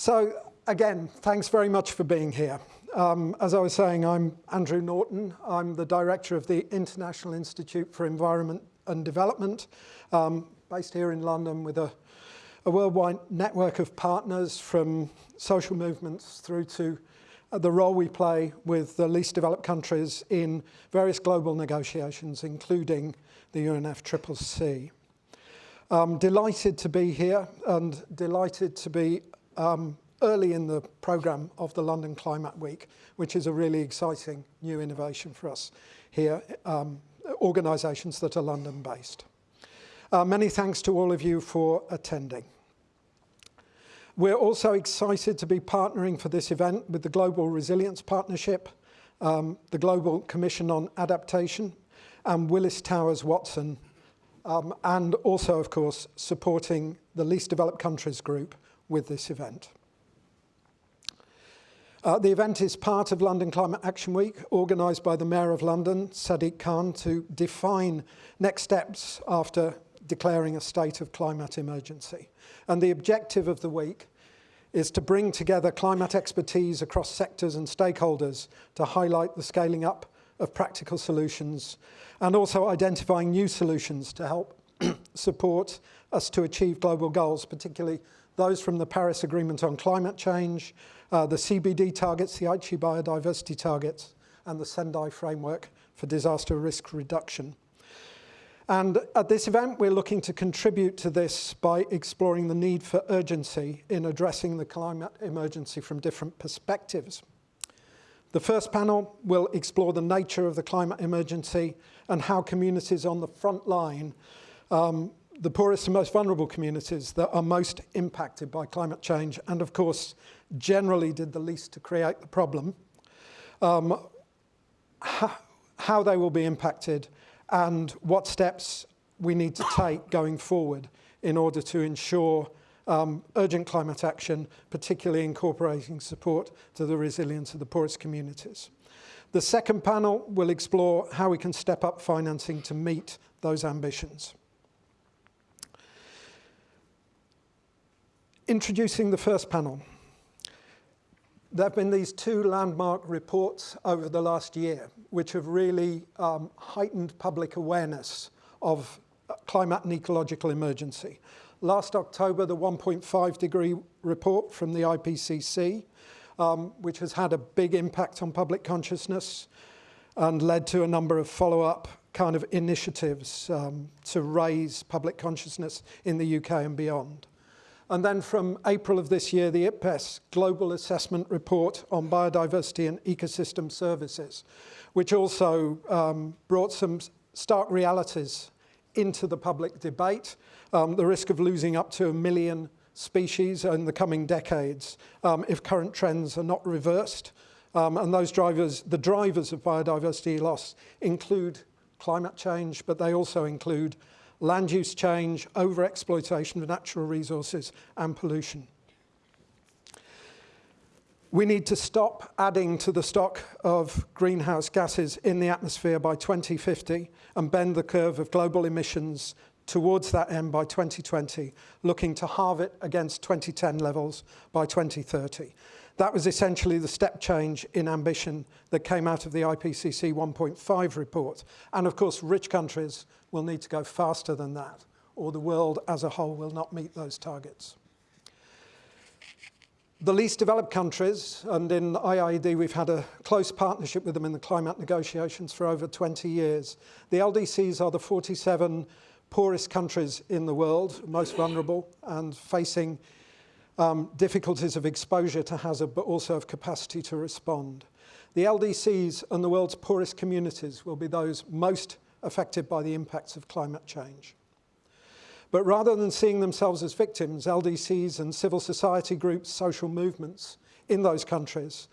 So again, thanks very much for being here. Um, as I was saying, I'm Andrew Norton. I'm the director of the International Institute for Environment and Development, um, based here in London with a, a worldwide network of partners from social movements through to uh, the role we play with the least developed countries in various global negotiations, including the UNFCCC. Um, delighted to be here and delighted to be um, early in the programme of the London Climate Week, which is a really exciting new innovation for us here, um, organisations that are London-based. Uh, many thanks to all of you for attending. We're also excited to be partnering for this event with the Global Resilience Partnership, um, the Global Commission on Adaptation, and Willis Towers Watson, um, and also, of course, supporting the Least Developed Countries Group with this event. Uh, the event is part of London Climate Action Week, organised by the Mayor of London, Sadiq Khan, to define next steps after declaring a state of climate emergency. And the objective of the week is to bring together climate expertise across sectors and stakeholders to highlight the scaling up of practical solutions and also identifying new solutions to help support us to achieve global goals, particularly those from the Paris Agreement on Climate Change, uh, the CBD targets, the Aichi biodiversity targets, and the Sendai framework for disaster risk reduction. And at this event, we're looking to contribute to this by exploring the need for urgency in addressing the climate emergency from different perspectives. The first panel will explore the nature of the climate emergency and how communities on the front line, um, the poorest and most vulnerable communities that are most impacted by climate change and of course generally did the least to create the problem, um, how they will be impacted and what steps we need to take going forward in order to ensure um, urgent climate action, particularly incorporating support to the resilience of the poorest communities. The second panel will explore how we can step up financing to meet those ambitions. Introducing the first panel. There have been these two landmark reports over the last year, which have really um, heightened public awareness of uh, climate and ecological emergency. Last October, the 1.5 degree report from the IPCC, um, which has had a big impact on public consciousness and led to a number of follow-up kind of initiatives um, to raise public consciousness in the UK and beyond. And then from April of this year, the IPBES Global Assessment Report on Biodiversity and Ecosystem Services, which also um, brought some stark realities into the public debate, um, the risk of losing up to a million species in the coming decades um, if current trends are not reversed. Um, and those drivers, the drivers of biodiversity loss include climate change, but they also include land use change, overexploitation of natural resources and pollution. We need to stop adding to the stock of greenhouse gases in the atmosphere by 2050 and bend the curve of global emissions towards that end by 2020, looking to halve it against 2010 levels by 2030. That was essentially the step change in ambition that came out of the IPCC 1.5 report. And of course, rich countries will need to go faster than that, or the world as a whole will not meet those targets. The least developed countries, and in IIED we've had a close partnership with them in the climate negotiations for over 20 years. The LDCs are the 47 poorest countries in the world, most vulnerable, and facing um, difficulties of exposure to hazard, but also of capacity to respond. The LDCs and the world's poorest communities will be those most affected by the impacts of climate change. But rather than seeing themselves as victims, LDCs and civil society groups, social movements in those countries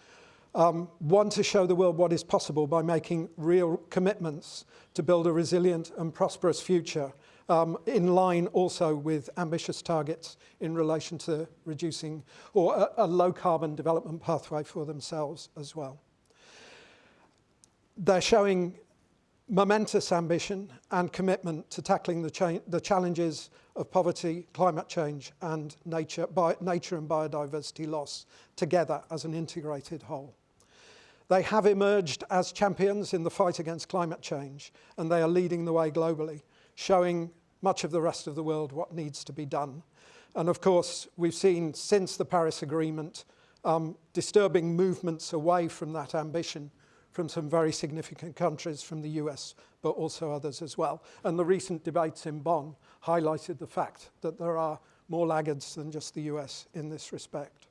um, want to show the world what is possible by making real commitments to build a resilient and prosperous future um, in line also with ambitious targets in relation to reducing or a, a low carbon development pathway for themselves as well. They're showing momentous ambition and commitment to tackling the, cha the challenges of poverty, climate change and nature, nature and biodiversity loss together as an integrated whole. They have emerged as champions in the fight against climate change and they are leading the way globally, showing much of the rest of the world what needs to be done. And of course, we've seen since the Paris Agreement um, disturbing movements away from that ambition from some very significant countries from the US, but also others as well. And the recent debates in Bonn highlighted the fact that there are more laggards than just the US in this respect.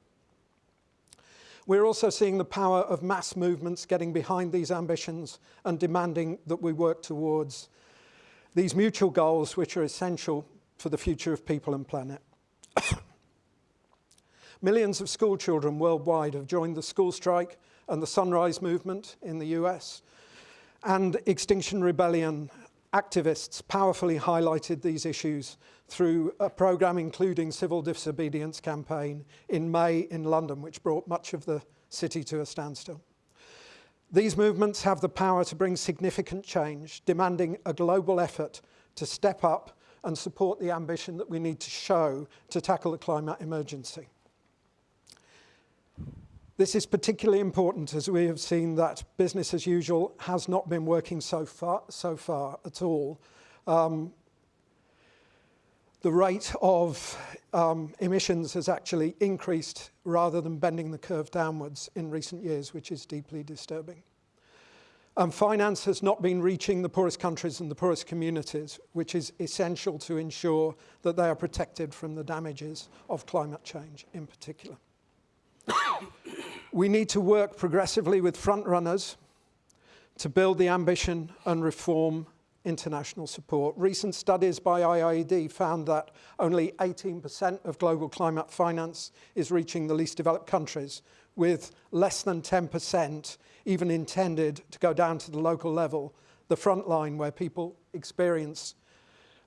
We're also seeing the power of mass movements getting behind these ambitions and demanding that we work towards these mutual goals which are essential for the future of people and planet. Millions of school children worldwide have joined the school strike and the Sunrise Movement in the US, and Extinction Rebellion activists powerfully highlighted these issues through a programme including civil disobedience campaign in May in London, which brought much of the city to a standstill. These movements have the power to bring significant change, demanding a global effort to step up and support the ambition that we need to show to tackle the climate emergency. This is particularly important as we have seen that business as usual has not been working so far, so far at all. Um, the rate of um, emissions has actually increased rather than bending the curve downwards in recent years, which is deeply disturbing. And finance has not been reaching the poorest countries and the poorest communities, which is essential to ensure that they are protected from the damages of climate change in particular. We need to work progressively with frontrunners to build the ambition and reform international support. Recent studies by IIED found that only 18% of global climate finance is reaching the least developed countries, with less than 10% even intended to go down to the local level, the front line where people experience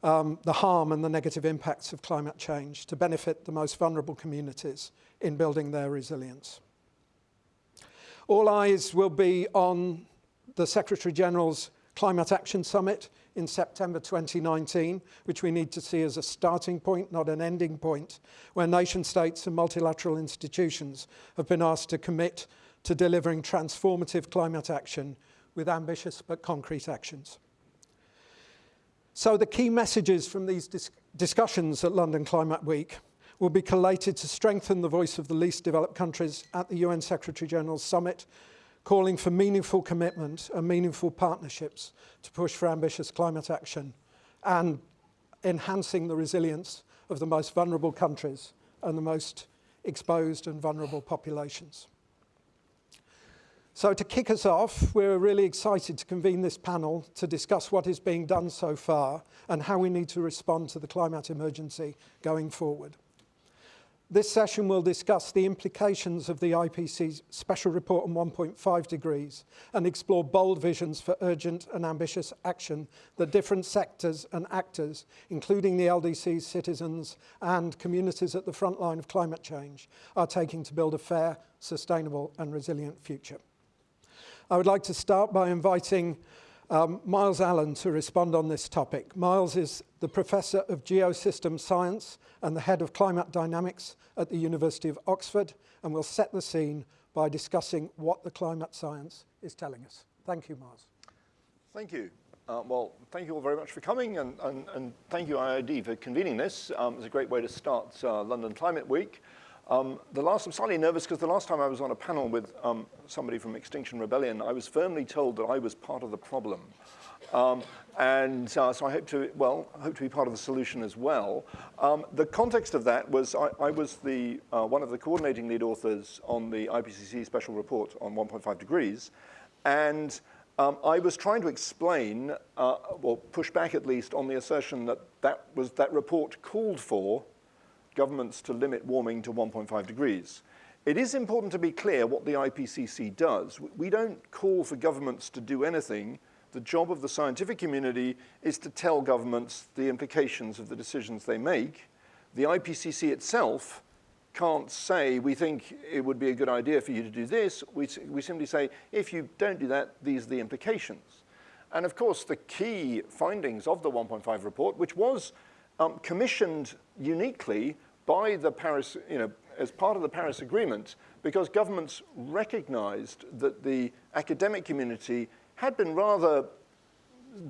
um, the harm and the negative impacts of climate change to benefit the most vulnerable communities in building their resilience. All eyes will be on the Secretary General's Climate Action Summit in September 2019, which we need to see as a starting point, not an ending point, where nation states and multilateral institutions have been asked to commit to delivering transformative climate action with ambitious but concrete actions. So the key messages from these dis discussions at London Climate Week will be collated to strengthen the voice of the least developed countries at the UN Secretary General's Summit, calling for meaningful commitment and meaningful partnerships to push for ambitious climate action and enhancing the resilience of the most vulnerable countries and the most exposed and vulnerable populations. So to kick us off, we're really excited to convene this panel to discuss what is being done so far and how we need to respond to the climate emergency going forward. This session will discuss the implications of the IPCC's special report on 1.5 degrees and explore bold visions for urgent and ambitious action that different sectors and actors, including the LDC's citizens and communities at the front line of climate change, are taking to build a fair, sustainable and resilient future. I would like to start by inviting um, Myles Allen to respond on this topic. Myles is the Professor of Geosystem Science and the Head of Climate Dynamics at the University of Oxford and will set the scene by discussing what the climate science is telling us. Thank you, Myles. Thank you. Uh, well, thank you all very much for coming and, and, and thank you IIED for convening this. Um, it's a great way to start uh, London Climate Week. Um, the last, I'm slightly nervous because the last time I was on a panel with um, somebody from Extinction Rebellion, I was firmly told that I was part of the problem. Um, and uh, so I hope to, well, hope to be part of the solution as well. Um, the context of that was I, I was the, uh, one of the coordinating lead authors on the IPCC special report on 1.5 degrees. And um, I was trying to explain, uh, or push back at least, on the assertion that that, was, that report called for governments to limit warming to 1.5 degrees. It is important to be clear what the IPCC does. We don't call for governments to do anything. The job of the scientific community is to tell governments the implications of the decisions they make. The IPCC itself can't say, we think it would be a good idea for you to do this. We, we simply say, if you don't do that, these are the implications. And of course, the key findings of the 1.5 report, which was um, commissioned uniquely by the Paris, you know, as part of the Paris Agreement, because governments recognized that the academic community had been rather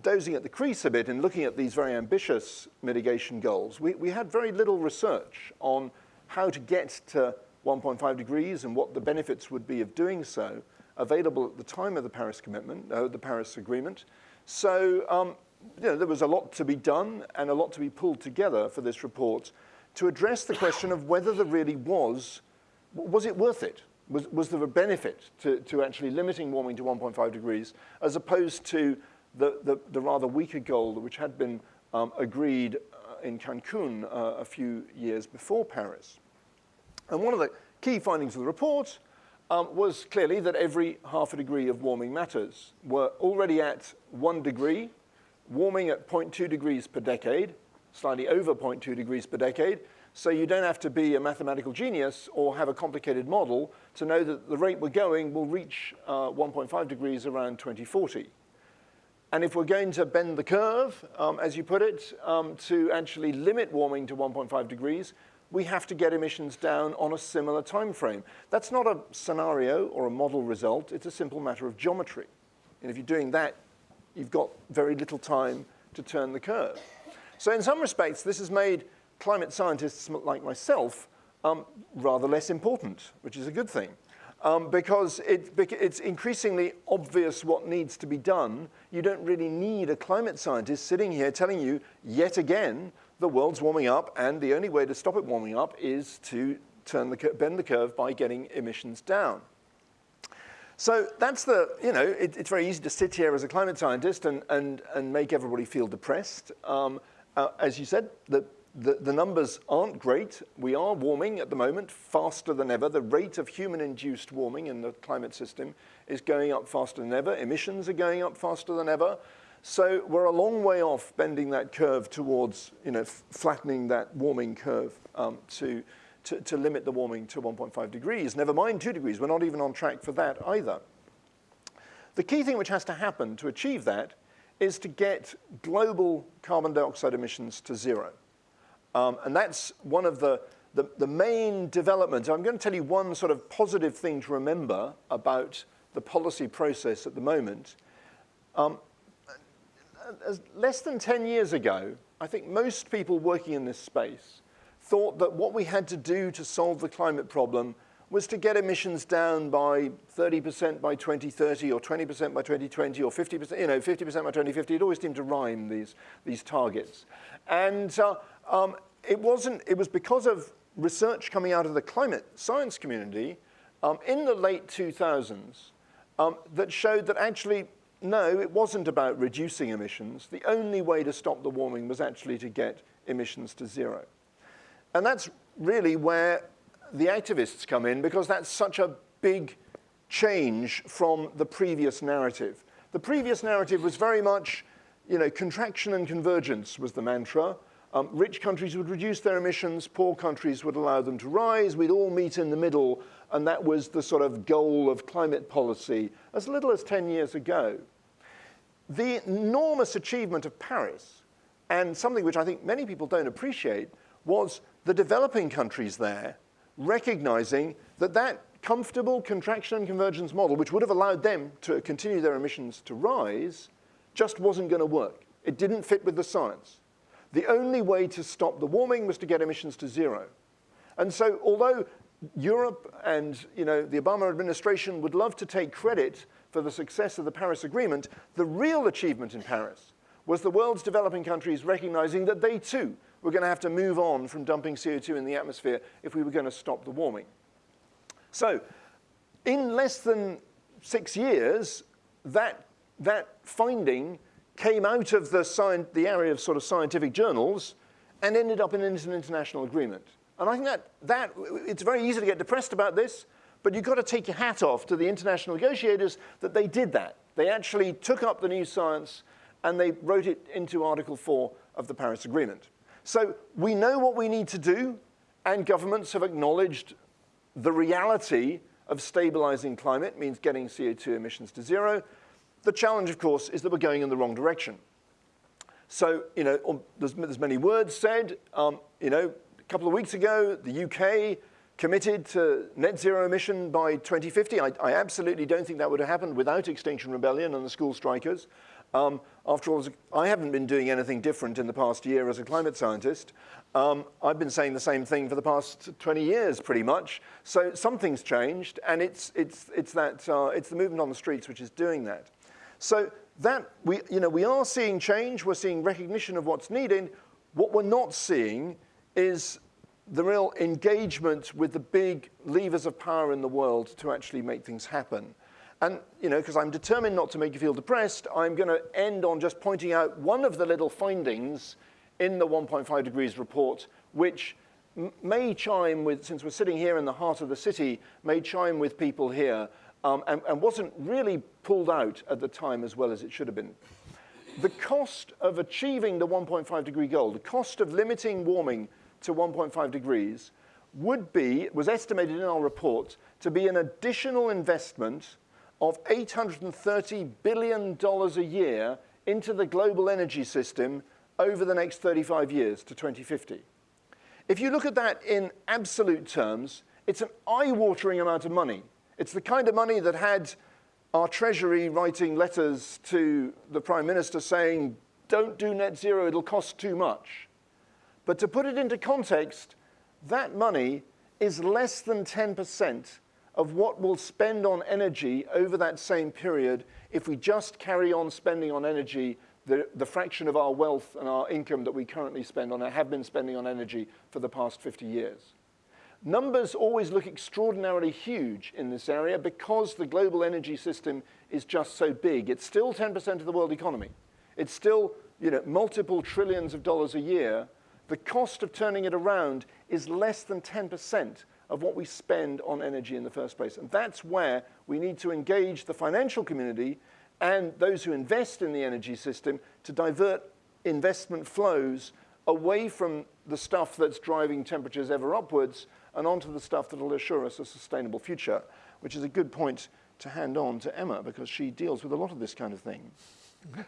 dozing at the crease a bit in looking at these very ambitious mitigation goals. We, we had very little research on how to get to 1.5 degrees and what the benefits would be of doing so available at the time of the Paris commitment, uh, the Paris Agreement. So um, you know, there was a lot to be done and a lot to be pulled together for this report to address the question of whether there really was, was it worth it? Was, was there a benefit to, to actually limiting warming to 1.5 degrees as opposed to the, the, the rather weaker goal which had been um, agreed uh, in Cancun uh, a few years before Paris? And one of the key findings of the report um, was clearly that every half a degree of warming matters. We're already at one degree, warming at 0.2 degrees per decade, slightly over 0.2 degrees per decade, so you don't have to be a mathematical genius or have a complicated model to know that the rate we're going will reach uh, 1.5 degrees around 2040. And if we're going to bend the curve, um, as you put it, um, to actually limit warming to 1.5 degrees, we have to get emissions down on a similar time frame. That's not a scenario or a model result, it's a simple matter of geometry. And if you're doing that, you've got very little time to turn the curve. So in some respects, this has made climate scientists like myself um, rather less important, which is a good thing. Um, because it, it's increasingly obvious what needs to be done. You don't really need a climate scientist sitting here telling you yet again the world's warming up, and the only way to stop it warming up is to turn the, bend the curve by getting emissions down. So that's the, you know, it, it's very easy to sit here as a climate scientist and, and, and make everybody feel depressed. Um, uh, as you said, the, the, the, numbers aren't great. We are warming at the moment faster than ever. The rate of human-induced warming in the climate system is going up faster than ever. Emissions are going up faster than ever. So we're a long way off bending that curve towards, you know, flattening that warming curve um, to, to, to limit the warming to 1.5 degrees. Never mind two degrees, we're not even on track for that either. The key thing which has to happen to achieve that is to get global carbon dioxide emissions to zero. Um, and that's one of the, the, the, main developments. I'm going to tell you one sort of positive thing to remember about the policy process at the moment. Um, less than 10 years ago, I think most people working in this space thought that what we had to do to solve the climate problem was to get emissions down by 30% by 2030 or 20% by 2020 or 50%, you know, 50% by 2050. It always seemed to rhyme these, these targets. And uh, um, it wasn't, it was because of research coming out of the climate science community um, in the late 2000s um, that showed that actually no, it wasn't about reducing emissions. The only way to stop the warming was actually to get emissions to zero. And that's really where the activists come in because that's such a big change from the previous narrative. The previous narrative was very much, you know, contraction and convergence was the mantra. Um, rich countries would reduce their emissions, poor countries would allow them to rise, we'd all meet in the middle, and that was the sort of goal of climate policy as little as 10 years ago. The enormous achievement of Paris, and something which I think many people don't appreciate, was the developing countries there recognizing that that comfortable contraction and convergence model, which would have allowed them to continue their emissions to rise, just wasn't going to work. It didn't fit with the science. The only way to stop the warming was to get emissions to zero. And so although Europe and you know, the Obama administration would love to take credit for the success of the Paris Agreement, the real achievement in Paris was the world's developing countries recognizing that they too were going to have to move on from dumping CO2 in the atmosphere if we were going to stop the warming. So in less than six years, that, that finding came out of the, the area of sort of scientific journals and ended up in an international agreement. And I think that, that it's very easy to get depressed about this, but you've got to take your hat off to the international negotiators that they did that. They actually took up the new science and they wrote it into Article 4 of the Paris Agreement. So we know what we need to do, and governments have acknowledged the reality of stabilizing climate means getting CO2 emissions to zero. The challenge, of course, is that we're going in the wrong direction. So, you know, um, there's, there's many words said. Um, you know, a couple of weeks ago, the UK committed to net zero emission by 2050. I, I absolutely don't think that would have happened without Extinction Rebellion and the school strikers. Um, after all, I haven't been doing anything different in the past year as a climate scientist. Um, I've been saying the same thing for the past 20 years, pretty much. So something's changed, and it's, it's, it's, that, uh, it's the movement on the streets which is doing that. So that, we, you know, we are seeing change. We're seeing recognition of what's needed. What we're not seeing is the real engagement with the big levers of power in the world to actually make things happen. And, you know, because I'm determined not to make you feel depressed, I'm going to end on just pointing out one of the little findings in the 1.5 degrees report, which may chime with, since we're sitting here in the heart of the city, may chime with people here, um, and, and wasn't really pulled out at the time as well as it should have been. The cost of achieving the 1.5 degree goal, the cost of limiting warming to 1.5 degrees would be, was estimated in our report, to be an additional investment of $830 billion a year into the global energy system over the next 35 years to 2050. If you look at that in absolute terms, it's an eye-watering amount of money. It's the kind of money that had our Treasury writing letters to the Prime Minister saying, don't do net zero, it'll cost too much. But to put it into context, that money is less than 10% of what we'll spend on energy over that same period if we just carry on spending on energy the, the fraction of our wealth and our income that we currently spend on, and have been spending on energy for the past 50 years. Numbers always look extraordinarily huge in this area because the global energy system is just so big. It's still 10% of the world economy. It's still you know, multiple trillions of dollars a year, the cost of turning it around is less than 10% of what we spend on energy in the first place. And that's where we need to engage the financial community and those who invest in the energy system to divert investment flows away from the stuff that's driving temperatures ever upwards and onto the stuff that will assure us a sustainable future, which is a good point to hand on to Emma because she deals with a lot of this kind of thing. Well,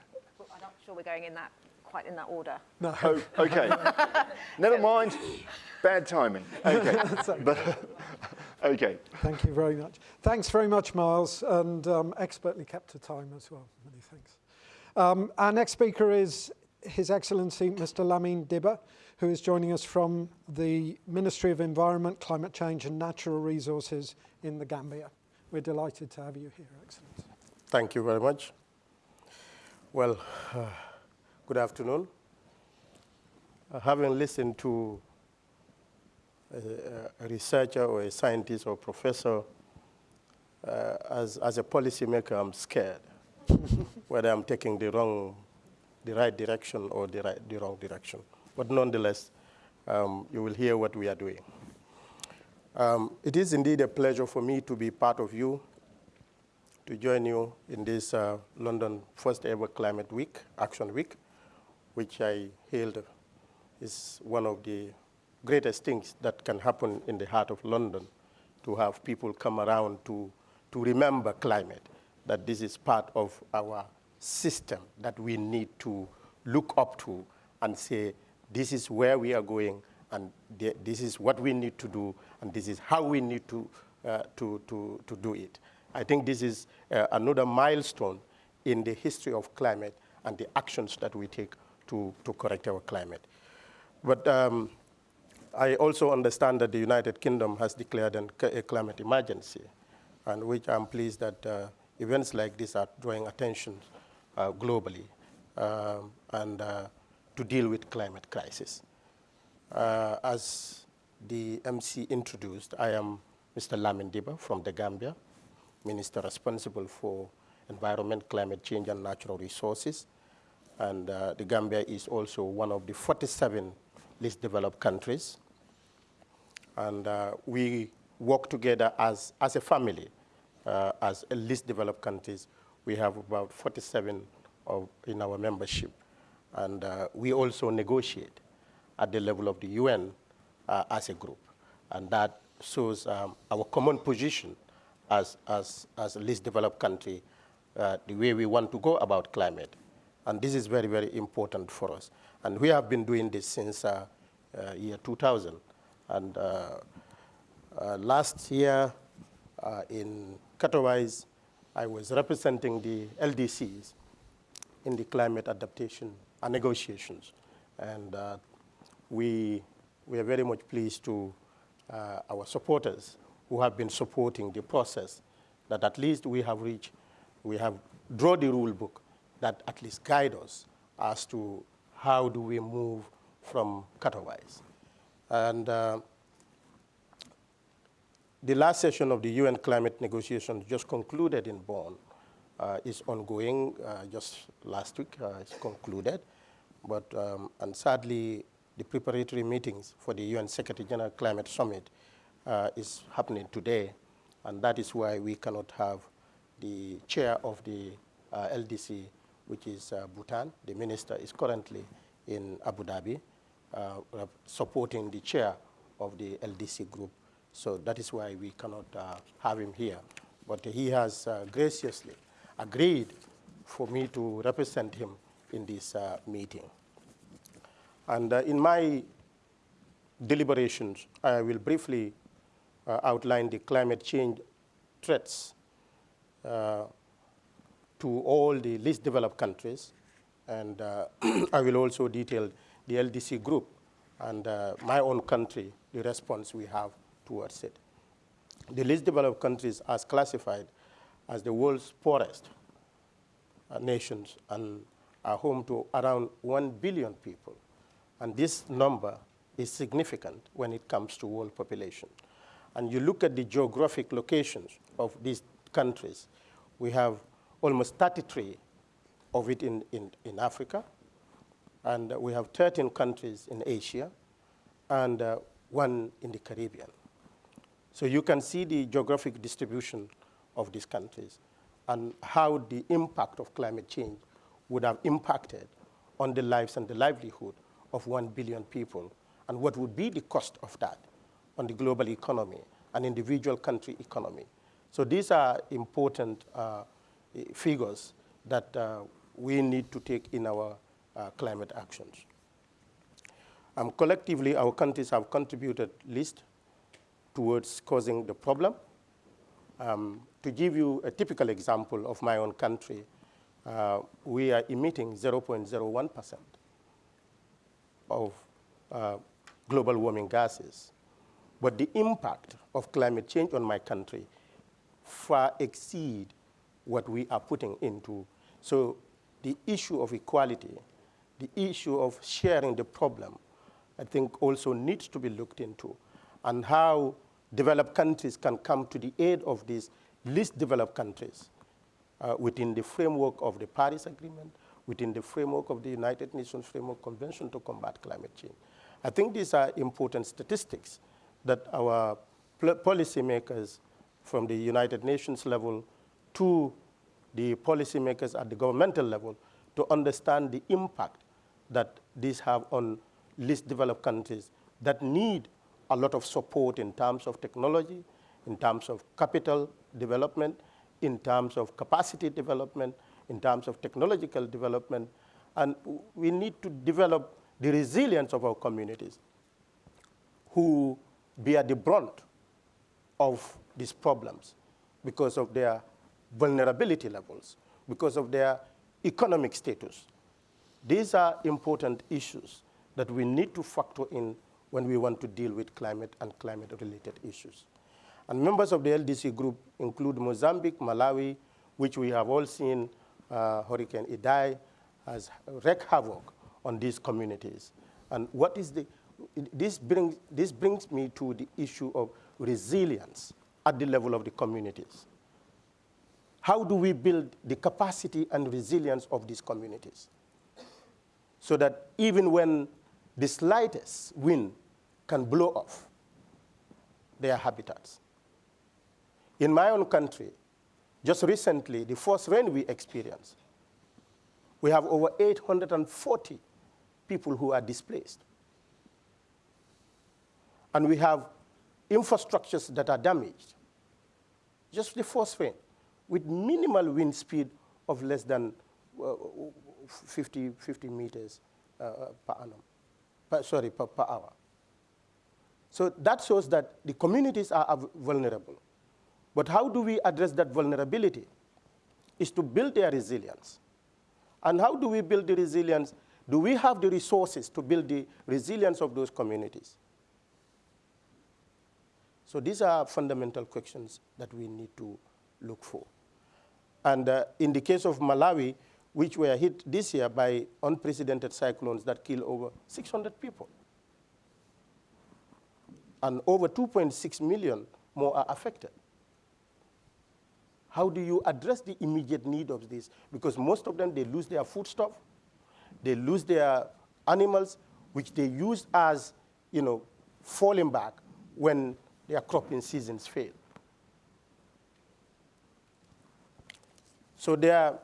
I'm not sure we're going in that quite in that order. No. Oh, okay. Never mind. Bad timing. Okay. but, okay. Thank you very much. Thanks very much, Myles, and um, expertly kept to time as well. Many thanks. Um, our next speaker is His Excellency Mr. Lamin Dibba, who is joining us from the Ministry of Environment, Climate Change and Natural Resources in the Gambia. We're delighted to have you here, Excellency. Thank you very much. Well, uh, Good afternoon. Uh, having listened to a, a, researcher or a scientist or professor, uh, as, as a policymaker, I'm scared whether I'm taking the wrong, the right direction or the, right, the wrong direction. But nonetheless, um, you will hear what we are doing. Um, it is indeed a pleasure for me to be part of you, to join you in this uh, London first ever Climate Week, Action Week which I hailed is one of the greatest things that can happen in the heart of London, to have people come around to, to remember climate, that this is part of our system that we need to look up to and say, this is where we are going, and this is what we need to do, and this is how we need to, uh, to, to, to do it. I think this is uh, another milestone in the history of climate and the actions that we take to, to correct our climate. But um, I also understand that the United Kingdom has declared an, a climate emergency, and which I'm pleased that uh, events like this are drawing attention uh, globally um, and uh, to deal with climate crisis. Uh, as the MC introduced, I am Mr. Lamin Dibba from the Gambia, Minister responsible for environment, climate change, and natural resources. And uh, the Gambia is also one of the 47 least developed countries. And uh, we work together as, as a family, uh, as a least developed countries. We have about 47 of, in our membership. And uh, we also negotiate at the level of the UN uh, as a group. And that shows um, our common position as, as, as a least developed country uh, the way we want to go about climate. And this is very, very important for us. And we have been doing this since uh, uh, year 2000. And uh, uh, last year uh, in Katowice, I was representing the LDCs in the climate adaptation and negotiations. And we, we are very much pleased to our supporters who have been supporting the process that at least we have reached, we have drawn the rule book that at least guide us as to how do we move from Katowice. And uh, the last session of the UN climate negotiations just concluded in Bonn. Uh, is ongoing uh, just last week, uh, it's concluded. But, um, and sadly, the preparatory meetings for the UN Secretary General Climate Summit uh, is happening today. And that is why we cannot have the chair of the uh, LDC which is uh, Bhutan. The minister is currently in Abu Dhabi, uh, supporting the chair of the LDC group. So that is why we cannot uh, have him here. But he has uh, graciously agreed for me to represent him in this uh, meeting. And uh, in my deliberations, I will briefly outline the climate change threats to all the least developed countries. And uh, I will also detail the LDC group and uh, my own country, the response we have towards it. The least developed countries are classified as the world's poorest uh, nations and are home to around 1 billion people. And this number is significant when it comes to world population. And you look at the geographic locations of these countries, we have almost 33 of it in, in, in Africa, and uh, we have 13 countries in Asia, and uh, one in the Caribbean. So you can see the geographic distribution of these countries and how the impact of climate change would have impacted on the lives and the livelihood of 1 billion people, and what would be the cost of that on the global economy and individual country economy. So these are important uh, figures that uh, we need to take in our uh, climate actions. Um, collectively, our countries have contributed least towards causing the problem. Um, to give you a typical example of my own country, uh, we are emitting 0.01% of uh, global warming gases. But the impact of climate change on my country far exceed what we are putting into. So the issue of equality, the issue of sharing the problem, I think also needs to be looked into, and how developed countries can come to the aid of these least developed countries uh, within the framework of the Paris Agreement, within the framework of the United Nations Framework Convention to combat climate change. I think these are important statistics that our policymakers from the United Nations level to the policymakers at the governmental level to understand the impact that these have on least developed countries that need a lot of support in terms of technology, in terms of capital development, in terms of capacity development, in terms of technological development. And we need to develop the resilience of our communities who bear the brunt of these problems because of their vulnerability levels, because of their economic status. These are important issues that we need to factor in when we want to deal with climate and climate-related issues. And members of the LDC group include Mozambique, Malawi, which we have all seen uh, Hurricane Idai has wreaked havoc on these communities. And what is the, this brings, this brings me to the issue of resilience at the level of the communities how do we build the capacity and resilience of these communities so that even when the slightest wind can blow off their habitats. In my own country, just recently, the first rain we experienced, we have over 840 people who are displaced. And we have infrastructures that are damaged. Just the first rain with minimal wind speed of less than uh, 50, 50 meters uh, per annum, per, sorry, per, per hour. So that shows that the communities are vulnerable. But how do we address that vulnerability? Is to build their resilience. And how do we build the resilience? Do we have the resources to build the resilience of those communities? So these are fundamental questions that we need to look for. And uh, in the case of Malawi, which were hit this year by unprecedented cyclones that killed over 600 people. And over 2.6 million more are affected. How do you address the immediate need of this? Because most of them, they lose their foodstuff, they lose their animals, which they use as, you know, falling back when their cropping seasons fail. So there,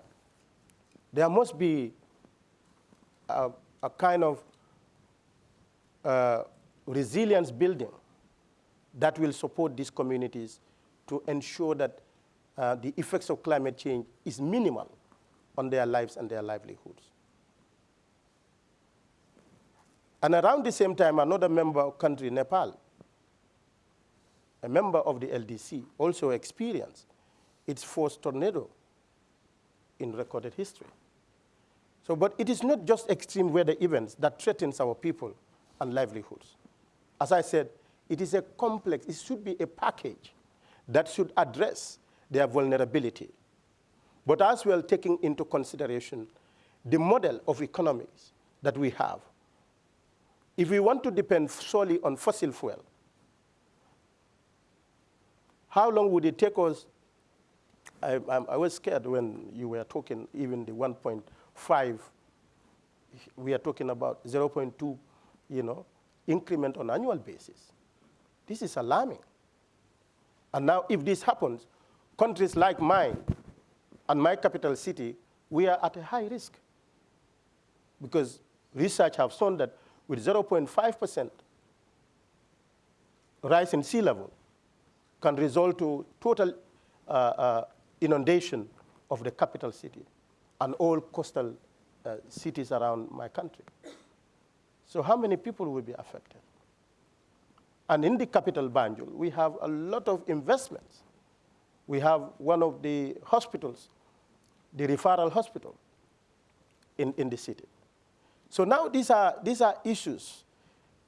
there must be a, a kind of uh, resilience building that will support these communities to ensure that uh, the effects of climate change is minimal on their lives and their livelihoods. And around the same time, another member country, Nepal, a member of the LDC, also experienced its first tornado in recorded history. So, but it is not just extreme weather events that threatens our people and livelihoods. As I said, it is a complex, it should be a package that should address their vulnerability, but as well taking into consideration the model of economies that we have. If we want to depend solely on fossil fuel, how long would it take us? I, I, I was scared when you were talking even the 1.5, we are talking about 0.2, you know, increment on annual basis. This is alarming. And now if this happens, countries like mine and my capital city, we are at a high risk. Because research have shown that with 0.5% rise in sea level can result to total uh, uh, inundation of the capital city and all coastal uh, cities around my country. So how many people will be affected? And in the capital Banjul, we have a lot of investments. We have one of the hospitals, the referral hospital in, in the city. So now these are, these are issues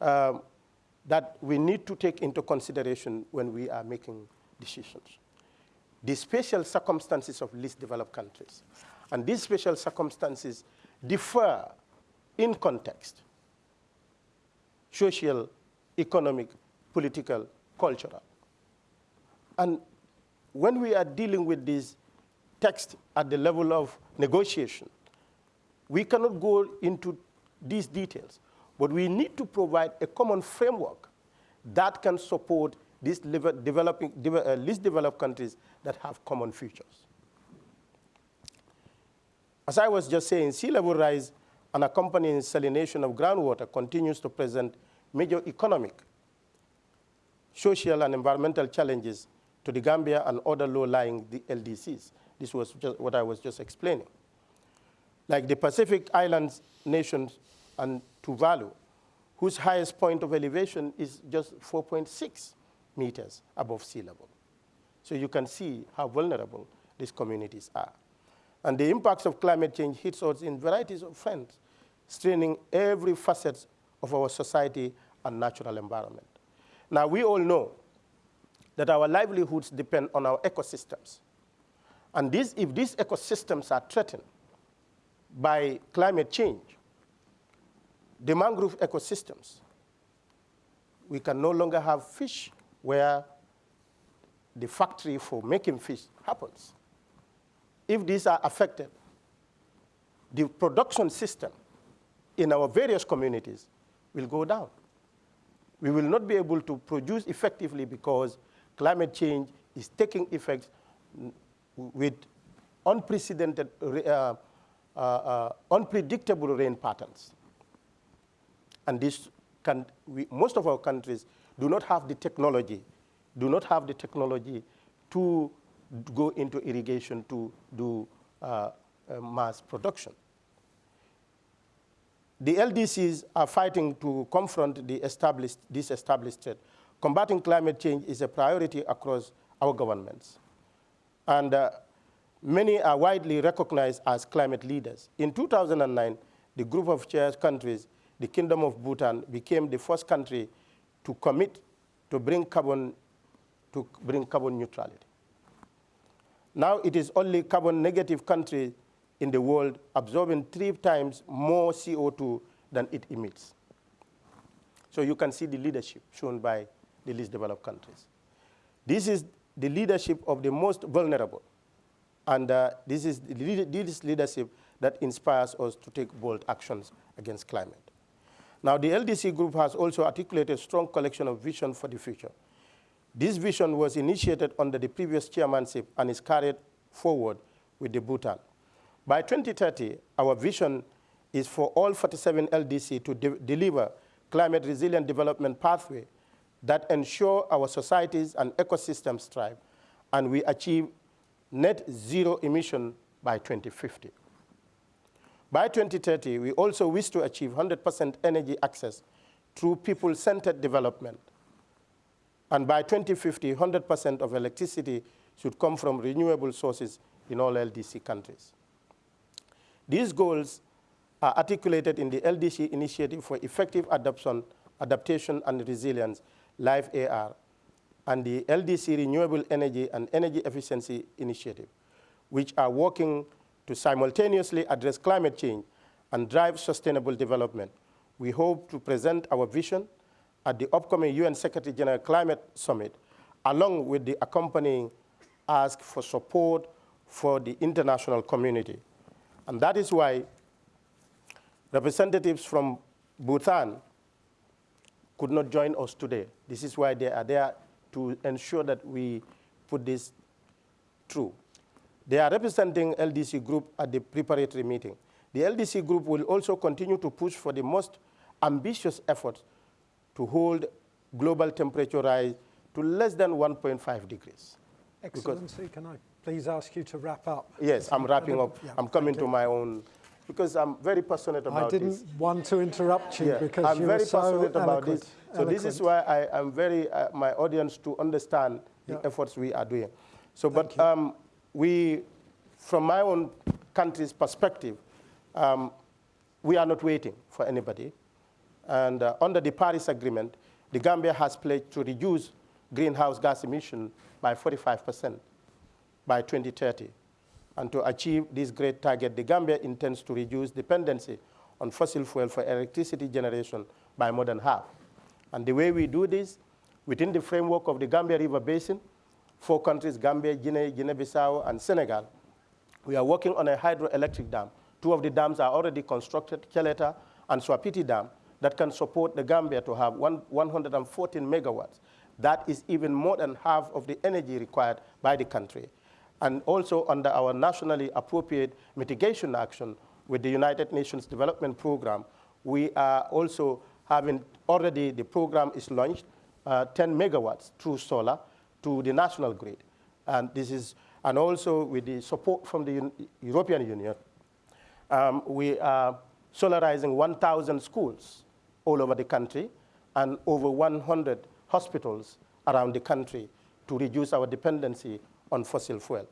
um, that we need to take into consideration when we are making decisions. The special circumstances of least developed countries. And these special circumstances differ in context, social, economic, political, cultural. And when we are dealing with this text at the level of negotiation, we cannot go into these details, but we need to provide a common framework that can support these developing, uh, least developed countries that have common futures. As I was just saying, sea level rise and accompanying salination of groundwater continues to present major economic social and environmental challenges to the Gambia and other low-lying LDCs. This was just what I was just explaining. Like the Pacific Islands nations and Tuvalu, whose highest point of elevation is just 4.6 meters above sea level. So you can see how vulnerable these communities are. And the impacts of climate change hits us in varieties of fronts, straining every facet of our society and natural environment. Now, we all know that our livelihoods depend on our ecosystems. And this, if these ecosystems are threatened by climate change, the mangrove ecosystems, we can no longer have fish where the factory for making fish happens. If these are affected, the production system in our various communities will go down we will not be able to produce effectively because climate change is taking effect with unprecedented, uh, uh, uh, unpredictable rain patterns. And this can, we, most of our countries do not have the technology, do not have the technology to go into irrigation to do uh, uh, mass production. The LDCs are fighting to confront the established, this established threat. Combating climate change is a priority across our governments. And uh, many are widely recognized as climate leaders. In 2009, the group of chair countries, the Kingdom of Bhutan, became the first country to commit to bring carbon, to bring carbon neutrality. Now it is only carbon negative country in the world absorbing three times more CO2 than it emits. So you can see the leadership shown by the least developed countries. This is the leadership of the most vulnerable. And uh, this is this leadership that inspires us to take bold actions against climate. Now, the LDC group has also articulated a strong collection of vision for the future. This vision was initiated under the previous chairmanship and is carried forward with the Bhutan. By 2030, our vision is for all 47 LDC to de deliver climate resilient development pathway that ensure our societies and ecosystems thrive, and we achieve net zero emission by 2050. By 2030, we also wish to achieve 100% energy access through people-centered development. And by 2050, 100% of electricity should come from renewable sources in all LDC countries. These goals are articulated in the LDC Initiative for Effective Adoption, Adaptation and Resilience, LIFE AR, and the LDC Renewable Energy and Energy Efficiency Initiative, which are working to simultaneously address climate change and drive sustainable development. We hope to present our vision at the upcoming UN Secretary General Climate Summit, along with the accompanying ask for support for the international community. And that is why representatives from Bhutan could not join us today. This is why they are there to ensure that we put this through. They are representing LDC group at the preparatory meeting. The LDC group will also continue to push for the most ambitious efforts to hold global temperature rise to less than 1.5 degrees. Excellency, because, can I please ask you to wrap up? Yes, I'm wrapping up. Yeah, I'm coming to my own, because I'm very passionate about this. I didn't this. want to interrupt you yeah, because I'm you very so passionate about this. So eloquent. this is why I am very, uh, my audience to understand yeah. the efforts we are doing. So, Thank but um, we, from my own country's perspective, um, we are not waiting for anybody. And uh, under the Paris Agreement, the Gambia has pledged to reduce greenhouse gas emission by 45% by 2030. And to achieve this great target, the Gambia intends to reduce dependency on fossil fuel for electricity generation by more than half. And the way we do this, within the framework of the Gambia River Basin, four countries, Gambia, Guinea, Guinea-Bissau, and Senegal, we are working on a hydroelectric dam. Two of the dams are already constructed, Kaleta and Souapiti Dam, that can support the Gambia to have one, 114 megawatts. That is even more than half of the energy required by the country. And also under our nationally appropriate mitigation action with the United Nations Development Program, we are also having already the program is launched, uh, 10 megawatts through solar to the national grid. And this is, and also with the support from the European Union, um, we are solarizing 1,000 schools all over the country and over 100 hospitals around the country to reduce our dependency on fossil fuel.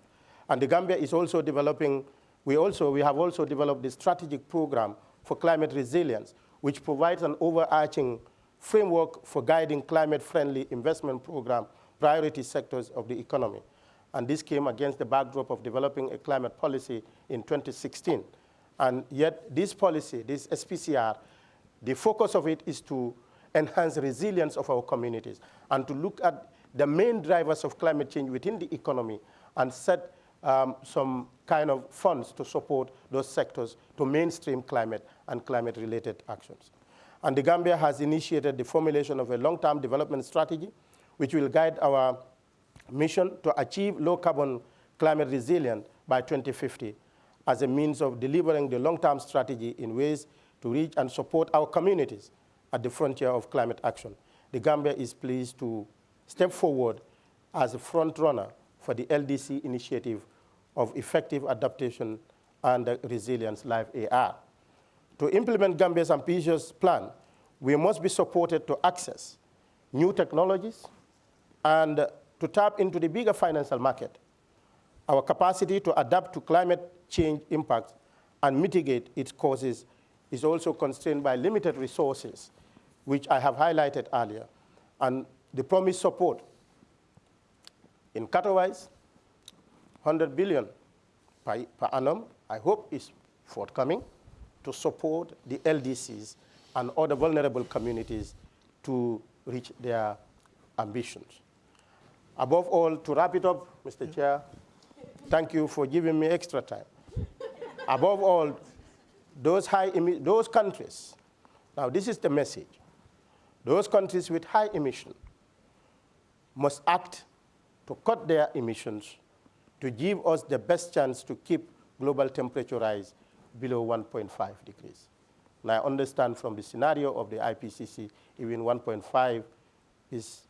And the Gambia is also developing, we, also, we have also developed the strategic program for climate resilience, which provides an overarching framework for guiding climate-friendly investment program priority sectors of the economy. And this came against the backdrop of developing a climate policy in 2016. And yet this policy, this SPCR, the focus of it is to enhance resilience of our communities and to look at the main drivers of climate change within the economy and set um, some kind of funds to support those sectors to mainstream climate and climate-related actions. And the Gambia has initiated the formulation of a long-term development strategy, which will guide our mission to achieve low-carbon climate resilience by 2050 as a means of delivering the long-term strategy in ways to reach and support our communities at the frontier of climate action. The Gambia is pleased to step forward as a front runner for the LDC initiative of effective adaptation and Resilience LIFE AR. To implement Gambia's ambitious plan, we must be supported to access new technologies and to tap into the bigger financial market. Our capacity to adapt to climate change impacts and mitigate its causes is also constrained by limited resources, which I have highlighted earlier, and the promised support in Katowice, 100 billion per, per annum, I hope is forthcoming to support the LDCs and other vulnerable communities to reach their ambitions. Above all, to wrap it up, Mr. Chair, thank you for giving me extra time. Above all, those, high those countries, now this is the message, those countries with high emission must act to cut their emissions to give us the best chance to keep global temperature rise below 1.5 degrees. And I understand from the scenario of the IPCC, even 1.5 is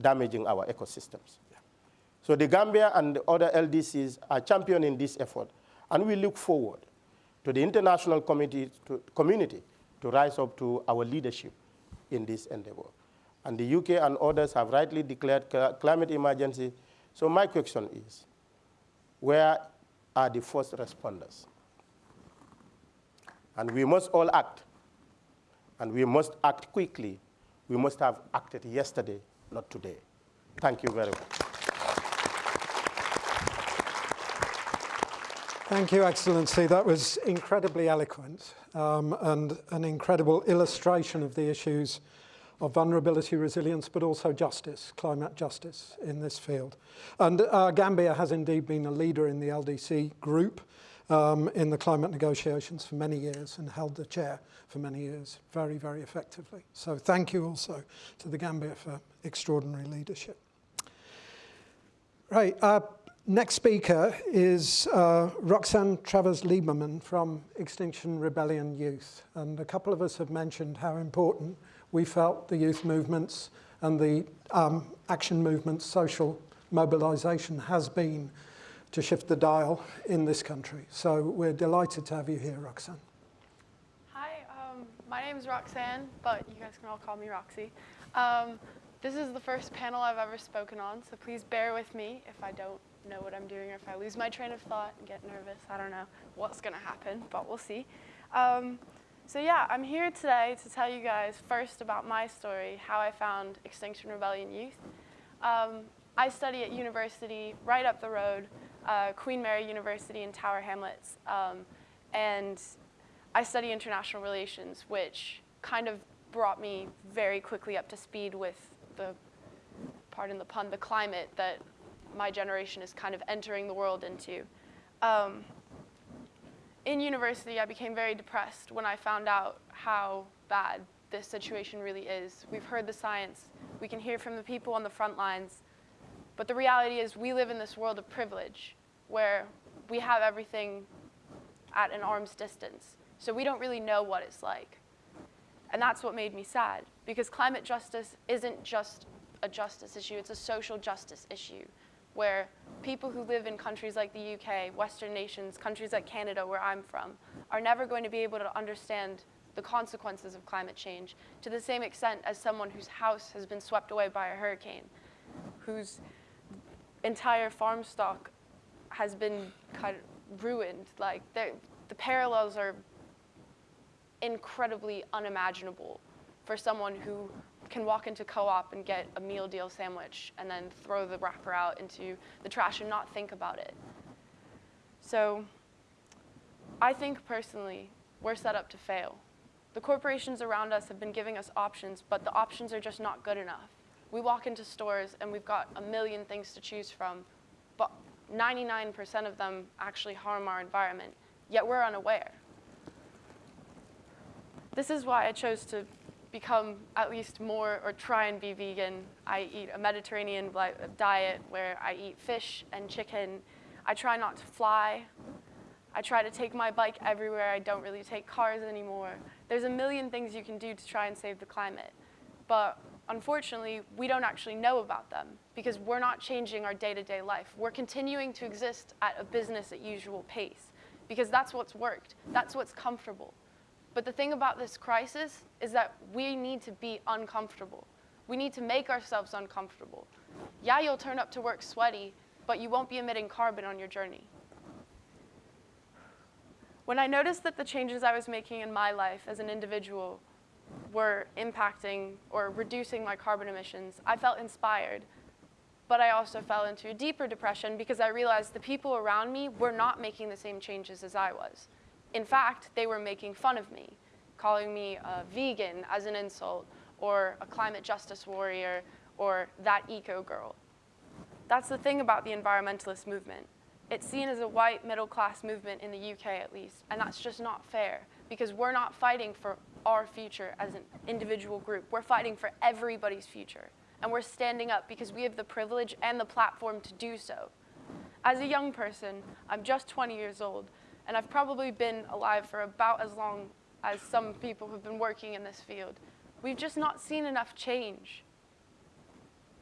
damaging our ecosystems. So the Gambia and the other LDCs are championing this effort, and we look forward to the international to, community to rise up to our leadership in this endeavor. And the UK and others have rightly declared climate emergency. So my question is, where are the first responders? And we must all act. And we must act quickly. We must have acted yesterday, not today. Thank you very much. Thank you, Excellency. That was incredibly eloquent um, and an incredible illustration of the issues of vulnerability, resilience, but also justice, climate justice in this field. And uh, Gambia has indeed been a leader in the LDC group um, in the climate negotiations for many years and held the chair for many years very, very effectively. So thank you also to the Gambia for extraordinary leadership. Right, uh, next speaker is uh, Roxanne Travers-Lieberman from Extinction Rebellion Youth. And a couple of us have mentioned how important we felt the youth movements and the um, action movements, social mobilization has been to shift the dial in this country. So we're delighted to have you here, Roxanne. Hi, um, my name is Roxanne, but you guys can all call me Roxy. Um, this is the first panel I've ever spoken on, so please bear with me if I don't know what I'm doing or if I lose my train of thought and get nervous. I don't know what's going to happen, but we'll see. Um, so yeah, I'm here today to tell you guys first about my story, how I found Extinction Rebellion Youth. Um, I study at university right up the road, uh, Queen Mary University in Tower Hamlets, um, and I study international relations, which kind of brought me very quickly up to speed with the, pardon the pun, the climate that my generation is kind of entering the world into. Um, in university, I became very depressed when I found out how bad this situation really is. We've heard the science. We can hear from the people on the front lines. But the reality is we live in this world of privilege where we have everything at an arm's distance. So we don't really know what it's like. And that's what made me sad, because climate justice isn't just a justice issue, it's a social justice issue where people who live in countries like the UK, Western nations, countries like Canada, where I'm from, are never going to be able to understand the consequences of climate change to the same extent as someone whose house has been swept away by a hurricane, whose entire farm stock has been kind of ruined. Like the parallels are incredibly unimaginable for someone who can walk into co-op and get a meal deal sandwich and then throw the wrapper out into the trash and not think about it. So I think personally, we're set up to fail. The corporations around us have been giving us options, but the options are just not good enough. We walk into stores and we've got a million things to choose from, but 99% of them actually harm our environment, yet we're unaware. This is why I chose to become at least more or try and be vegan. I eat a Mediterranean diet where I eat fish and chicken. I try not to fly. I try to take my bike everywhere. I don't really take cars anymore. There's a million things you can do to try and save the climate. But unfortunately, we don't actually know about them because we're not changing our day-to-day -day life. We're continuing to exist at a business at usual pace. because that's what's worked. That's what's comfortable. But the thing about this crisis is that we need to be uncomfortable. We need to make ourselves uncomfortable. Yeah, you'll turn up to work sweaty, but you won't be emitting carbon on your journey. When I noticed that the changes I was making in my life as an individual were impacting or reducing my carbon emissions, I felt inspired. But I also fell into a deeper depression because I realized the people around me were not making the same changes as I was. In fact, they were making fun of me, calling me a vegan as an insult, or a climate justice warrior, or that eco girl. That's the thing about the environmentalist movement. It's seen as a white middle class movement in the UK at least, and that's just not fair because we're not fighting for our future as an individual group. We're fighting for everybody's future. And we're standing up because we have the privilege and the platform to do so. As a young person, I'm just 20 years old, and I've probably been alive for about as long as some people who've been working in this field. We've just not seen enough change.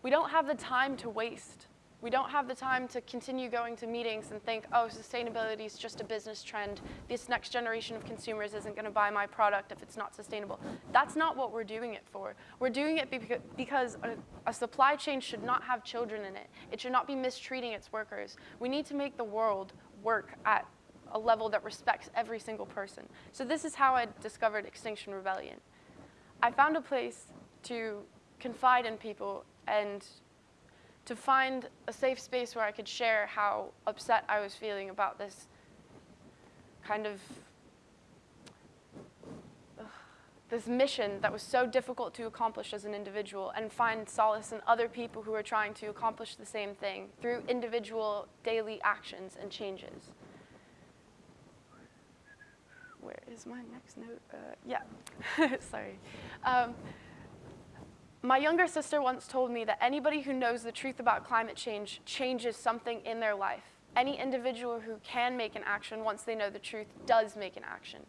We don't have the time to waste. We don't have the time to continue going to meetings and think, oh, sustainability is just a business trend. This next generation of consumers isn't going to buy my product if it's not sustainable. That's not what we're doing it for. We're doing it because a, supply chain should not have children in it. It should not be mistreating its workers. We need to make the world work at a level that respects every single person. So this is how I discovered Extinction Rebellion. I found a place to confide in people and to find a safe space where I could share how upset I was feeling about this kind of this mission that was so difficult to accomplish as an individual and find solace in other people who are trying to accomplish the same thing through individual daily actions and changes. Where is my next note? Uh, yeah, sorry. Um, my younger sister once told me that anybody who knows the truth about climate change changes something in their life. Any individual who can make an action once they know the truth does make an action.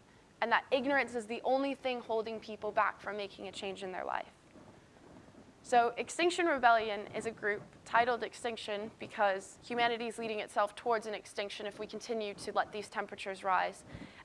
And that ignorance is the only thing holding people back from making a change in their life. So Extinction Rebellion is a group titled Extinction because humanity is leading itself towards an extinction if we continue to let these temperatures rise.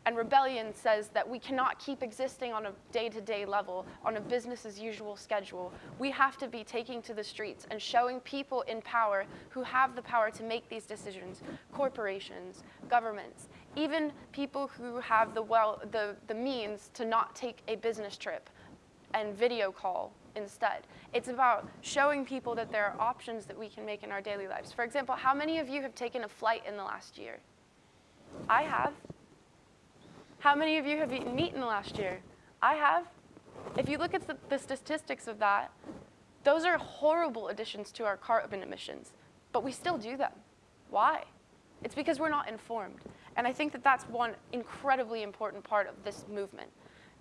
And rebellion says that we cannot keep existing on a day-to-day -day level, on a business as usual schedule. We have to be taking to the streets and showing people in power who have the power to make these decisions, corporations, governments, even people who have the, well, the, the means to not take a business trip and video call instead. It's about showing people that there are options that we can make in our daily lives. For example, how many of you have taken a flight in the last year? I have. How many of you have eaten meat in the last year? I have. If you look at the, the statistics of that, those are horrible additions to our carbon emissions, but we still do them. Why? It's because we're not informed. And I think that that's one incredibly important part of this movement,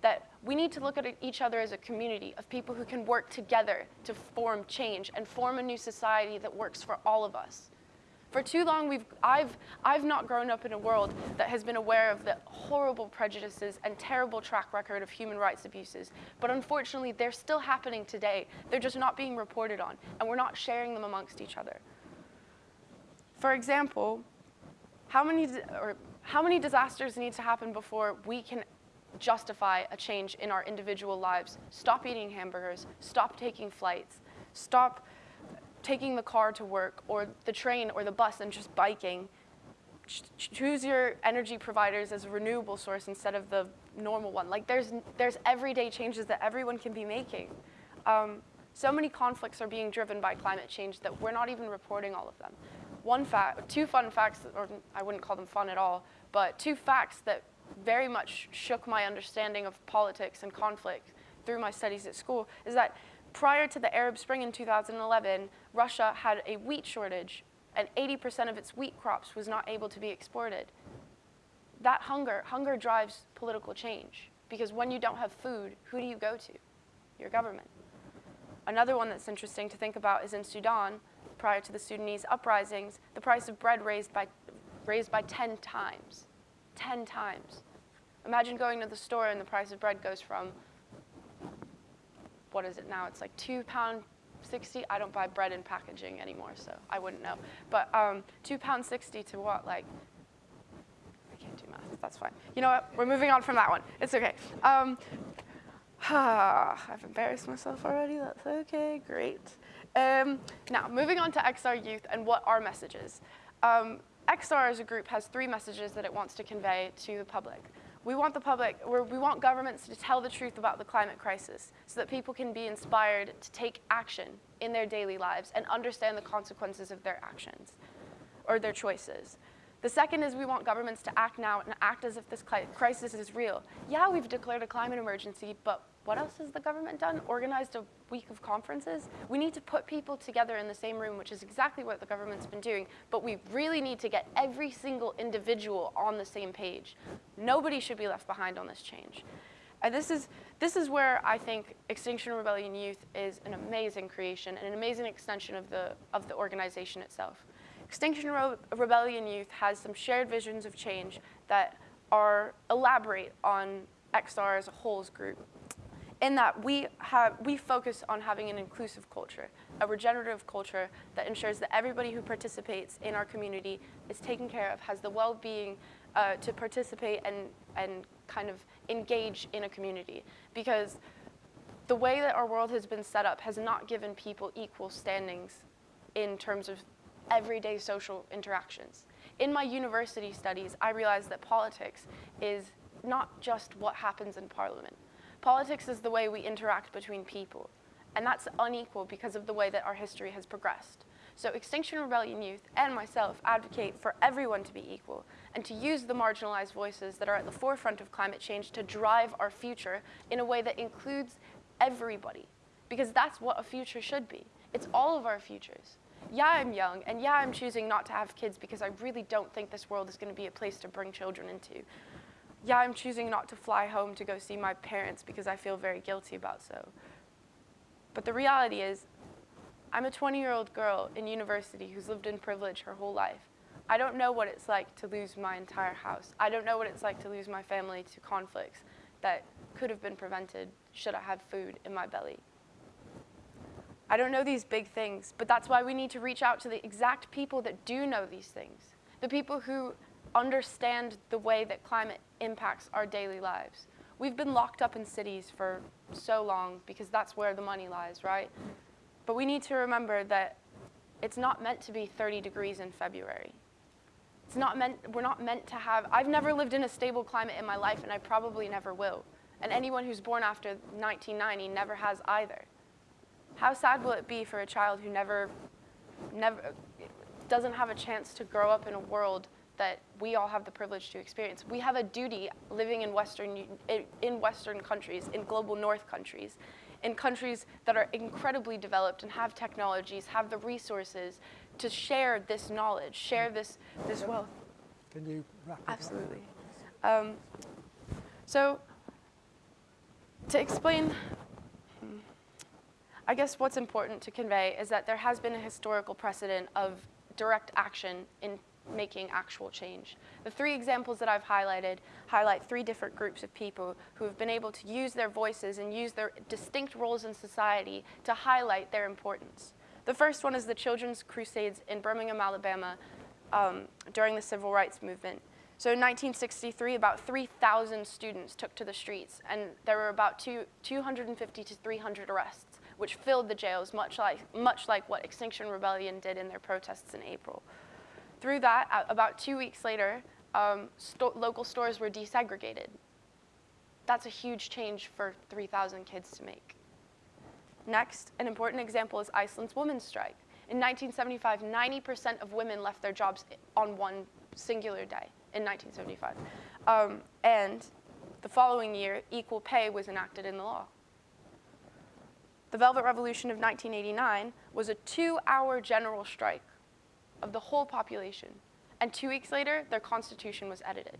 that we need to look at each other as a community of people who can work together to form change and form a new society that works for all of us. For too long, we've, I've, I've not grown up in a world that has been aware of the horrible prejudices and terrible track record of human rights abuses. But unfortunately, they're still happening today. They're just not being reported on, and we're not sharing them amongst each other. For example, how many, or how many disasters need to happen before we can justify a change in our individual lives? Stop eating hamburgers, stop taking flights, stop taking the car to work or the train or the bus and just biking. Ch choose your energy providers as a renewable source instead of the normal one. Like there's, there's everyday changes that everyone can be making. Um, so many conflicts are being driven by climate change that we're not even reporting all of them. One fact, two fun facts, or I wouldn't call them fun at all, but two facts that very much shook my understanding of politics and conflict through my studies at school is that prior to the Arab Spring in 2011, Russia had a wheat shortage and 80% of its wheat crops was not able to be exported. That hunger, hunger drives political change because when you don't have food, who do you go to? Your government. Another one that's interesting to think about is in Sudan, prior to the Sudanese uprisings, the price of bread raised by, raised by 10 times. 10 times. Imagine going to the store and the price of bread goes from what is it now? It's like two pound 60. I don't buy bread in packaging anymore, so I wouldn't know. But um, two pound 60 to what? Like, I can't do math. That's fine. You know what? We're moving on from that one. It's okay. Um, I've embarrassed myself already. That's okay. Great. Um, now, moving on to XR Youth and what our message is. Um, XR as a group has three messages that it wants to convey to the public. We want the public, we want governments to tell the truth about the climate crisis so that people can be inspired to take action in their daily lives and understand the consequences of their actions or their choices. The second is we want governments to act now and act as if this crisis is real. Yeah, we've declared a climate emergency, but what else has the government done? Organized a week of conferences? We need to put people together in the same room, which is exactly what the government's been doing, but we really need to get every single individual on the same page. Nobody should be left behind on this change. And this is, this is where I think Extinction Rebellion Youth is an amazing creation and an amazing extension of the, of the organization itself. Extinction Re Rebellion Youth has some shared visions of change that are elaborate on XR as a whole's group. In that we, have, we focus on having an inclusive culture, a regenerative culture that ensures that everybody who participates in our community is taken care of, has the well-being uh, to participate and, and kind of engage in a community. Because the way that our world has been set up has not given people equal standings in terms of everyday social interactions. In my university studies, I realized that politics is not just what happens in parliament. Politics is the way we interact between people. And that's unequal because of the way that our history has progressed. So Extinction Rebellion Youth and myself advocate for everyone to be equal and to use the marginalized voices that are at the forefront of climate change to drive our future in a way that includes everybody. Because that's what a future should be. It's all of our futures yeah, I'm young, and yeah, I'm choosing not to have kids because I really don't think this world is going to be a place to bring children into. Yeah, I'm choosing not to fly home to go see my parents because I feel very guilty about so. But the reality is, I'm a 20-year-old girl in university who's lived in privilege her whole life. I don't know what it's like to lose my entire house. I don't know what it's like to lose my family to conflicts that could have been prevented should I have food in my belly. I don't know these big things, but that's why we need to reach out to the exact people that do know these things, the people who understand the way that climate impacts our daily lives. We've been locked up in cities for so long because that's where the money lies, right? But we need to remember that it's not meant to be 30 degrees in February. It's not meant, we're not meant to have, I've never lived in a stable climate in my life and I probably never will. And anyone who's born after 1990 never has either. How sad will it be for a child who never, never, doesn't have a chance to grow up in a world that we all have the privilege to experience. We have a duty living in Western, in Western countries, in global North countries, in countries that are incredibly developed and have technologies, have the resources to share this knowledge, share this, this wealth. Can you wrap it Absolutely. Um, so to explain I guess what's important to convey is that there has been a historical precedent of direct action in making actual change. The three examples that I've highlighted highlight three different groups of people who have been able to use their voices and use their distinct roles in society to highlight their importance. The first one is the Children's Crusades in Birmingham, Alabama um, during the Civil Rights Movement. So in 1963, about 3,000 students took to the streets, and there were about two, 250 to 300 arrests which filled the jails, much like, much like what Extinction Rebellion did in their protests in April. Through that, about two weeks later, um, sto local stores were desegregated. That's a huge change for 3,000 kids to make. Next, an important example is Iceland's women's strike. In 1975, 90% of women left their jobs on one singular day in 1975. Um, and the following year, equal pay was enacted in the law. The Velvet Revolution of 1989 was a two-hour general strike of the whole population. And two weeks later, their constitution was edited.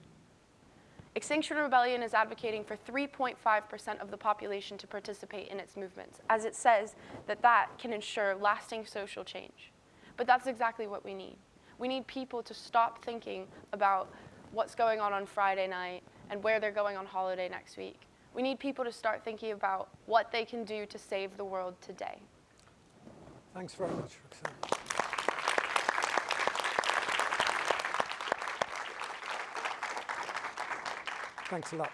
Extinction Rebellion is advocating for 3.5% of the population to participate in its movements, as it says that that can ensure lasting social change. But that's exactly what we need. We need people to stop thinking about what's going on on Friday night and where they're going on holiday next week we need people to start thinking about what they can do to save the world today. Thanks very much, Roxanne. Thanks a lot.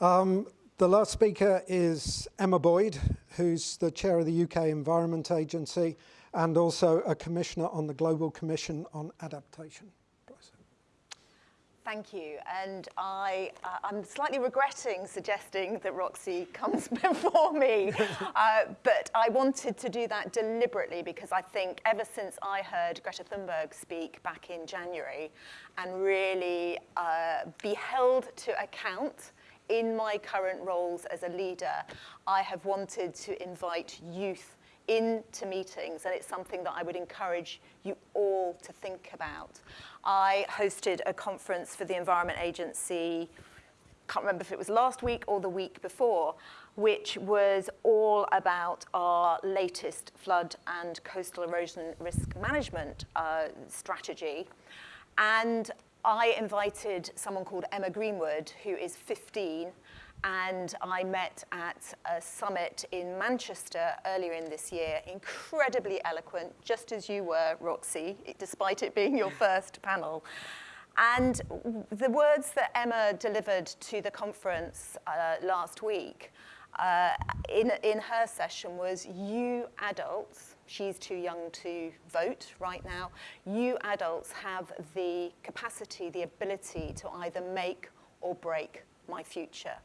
Um, the last speaker is Emma Boyd, who's the chair of the UK Environment Agency and also a commissioner on the Global Commission on Adaptation. Thank you. And I, uh, I'm slightly regretting suggesting that Roxy comes before me. uh, but I wanted to do that deliberately because I think ever since I heard Greta Thunberg speak back in January and really uh, be held to account in my current roles as a leader, I have wanted to invite youth into meetings, and it's something that I would encourage you all to think about. I hosted a conference for the Environment Agency, can't remember if it was last week or the week before, which was all about our latest flood and coastal erosion risk management uh, strategy. And I invited someone called Emma Greenwood, who is 15, and I met at a summit in Manchester earlier in this year, incredibly eloquent, just as you were, Roxy, despite it being your first panel. And the words that Emma delivered to the conference uh, last week uh, in, in her session was, you adults, she's too young to vote right now, you adults have the capacity, the ability to either make or break my future.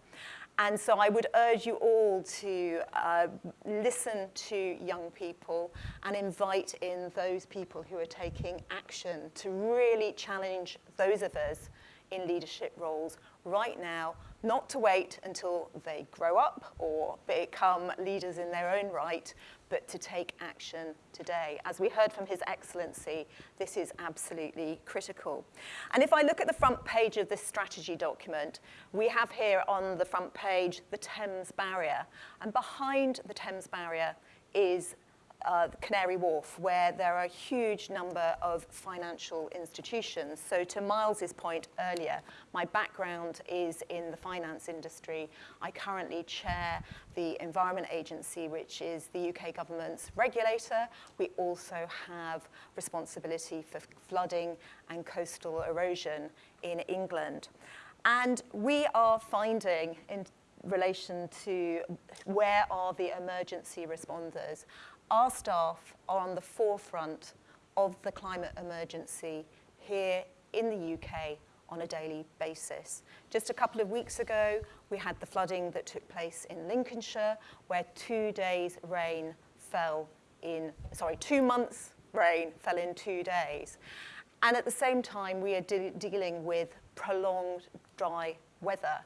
And so I would urge you all to uh, listen to young people and invite in those people who are taking action to really challenge those of us in leadership roles right now, not to wait until they grow up or become leaders in their own right, but to take action today. As we heard from His Excellency, this is absolutely critical. And if I look at the front page of this strategy document, we have here on the front page the Thames Barrier. And behind the Thames Barrier is uh, Canary Wharf, where there are a huge number of financial institutions. So to Myles's point earlier, my background is in the finance industry. I currently chair the Environment Agency, which is the UK government's regulator. We also have responsibility for flooding and coastal erosion in England. And we are finding in relation to where are the emergency responders our staff are on the forefront of the climate emergency here in the UK on a daily basis. Just a couple of weeks ago, we had the flooding that took place in Lincolnshire, where two days rain fell in, sorry, two months rain fell in two days. And at the same time, we are de dealing with prolonged dry weather,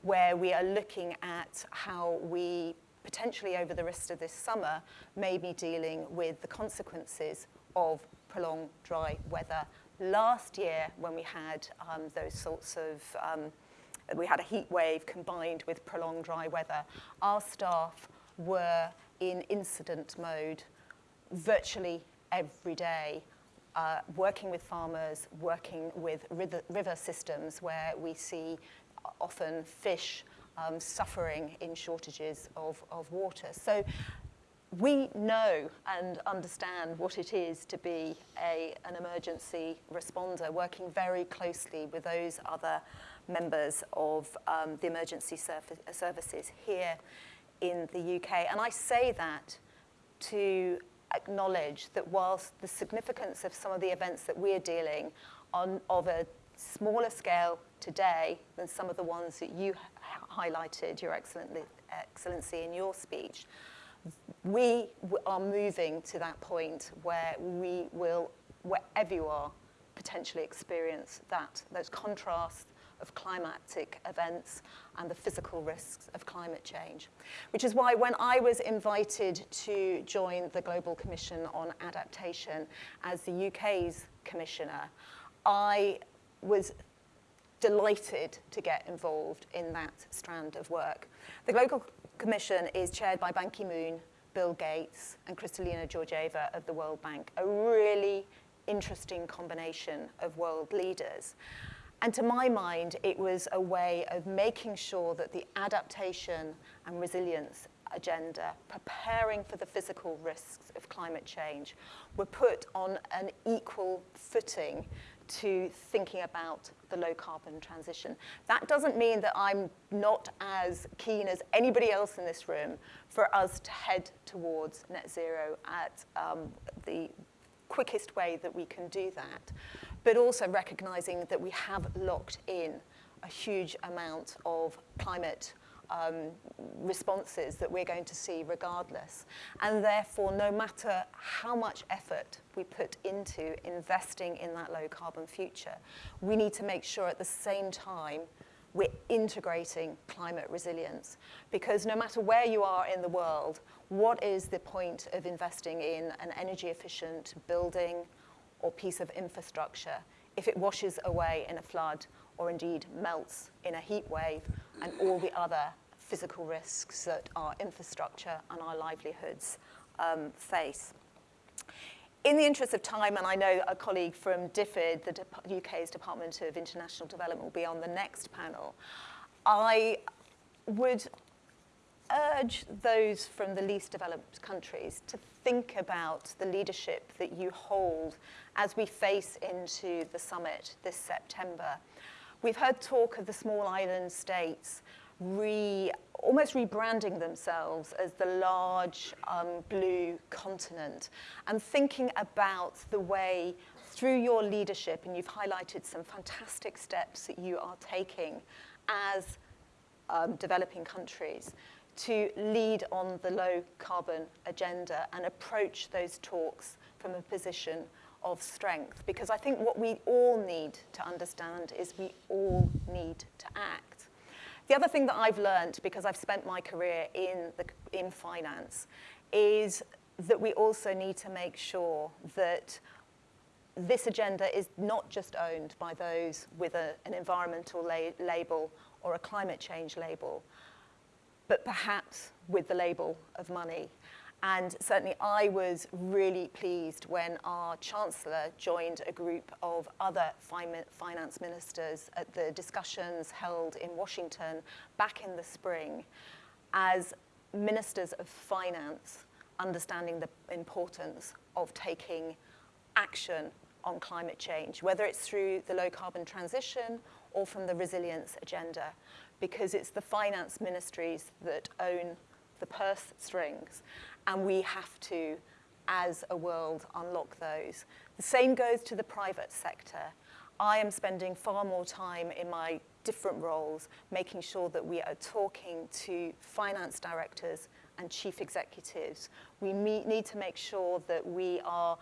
where we are looking at how we potentially over the rest of this summer, may be dealing with the consequences of prolonged dry weather. Last year, when we had um, those sorts of, um, we had a heat wave combined with prolonged dry weather, our staff were in incident mode virtually every day, uh, working with farmers, working with river, river systems where we see often fish um, suffering in shortages of, of water. So we know and understand what it is to be a, an emergency responder, working very closely with those other members of um, the emergency services here in the UK. And I say that to acknowledge that whilst the significance of some of the events that we're dealing on of a smaller scale today than some of the ones that you highlighted, Your Excellency, in your speech, we are moving to that point where we will, wherever you are, potentially experience that, those contrasts of climatic events and the physical risks of climate change. Which is why when I was invited to join the Global Commission on Adaptation as the UK's commissioner, I was delighted to get involved in that strand of work. The Global Commission is chaired by Ban Ki-moon, Bill Gates, and Kristalina Georgieva of the World Bank, a really interesting combination of world leaders. And to my mind, it was a way of making sure that the adaptation and resilience agenda, preparing for the physical risks of climate change, were put on an equal footing to thinking about the low carbon transition. That doesn't mean that I'm not as keen as anybody else in this room for us to head towards net zero at um, the quickest way that we can do that, but also recognizing that we have locked in a huge amount of climate um, responses that we're going to see regardless. And therefore, no matter how much effort we put into investing in that low carbon future, we need to make sure at the same time we're integrating climate resilience. Because no matter where you are in the world, what is the point of investing in an energy efficient building or piece of infrastructure if it washes away in a flood or indeed melts in a heat wave and all the other physical risks that our infrastructure and our livelihoods um, face. In the interest of time, and I know a colleague from DFID, the De UK's Department of International Development, will be on the next panel, I would urge those from the least developed countries to think about the leadership that you hold as we face into the summit this September. We've heard talk of the small island states re, almost rebranding themselves as the large um, blue continent and thinking about the way through your leadership, and you've highlighted some fantastic steps that you are taking as um, developing countries to lead on the low carbon agenda and approach those talks from a position of strength. Because I think what we all need to understand is we all need to act. The other thing that I've learned, because I've spent my career in, the, in finance, is that we also need to make sure that this agenda is not just owned by those with a, an environmental la label or a climate change label, but perhaps with the label of money. And certainly I was really pleased when our Chancellor joined a group of other finance ministers at the discussions held in Washington back in the spring as ministers of finance understanding the importance of taking action on climate change, whether it's through the low carbon transition or from the resilience agenda because it's the finance ministries that own the purse strings, and we have to, as a world, unlock those. The same goes to the private sector. I am spending far more time in my different roles making sure that we are talking to finance directors and chief executives. We meet, need to make sure that we are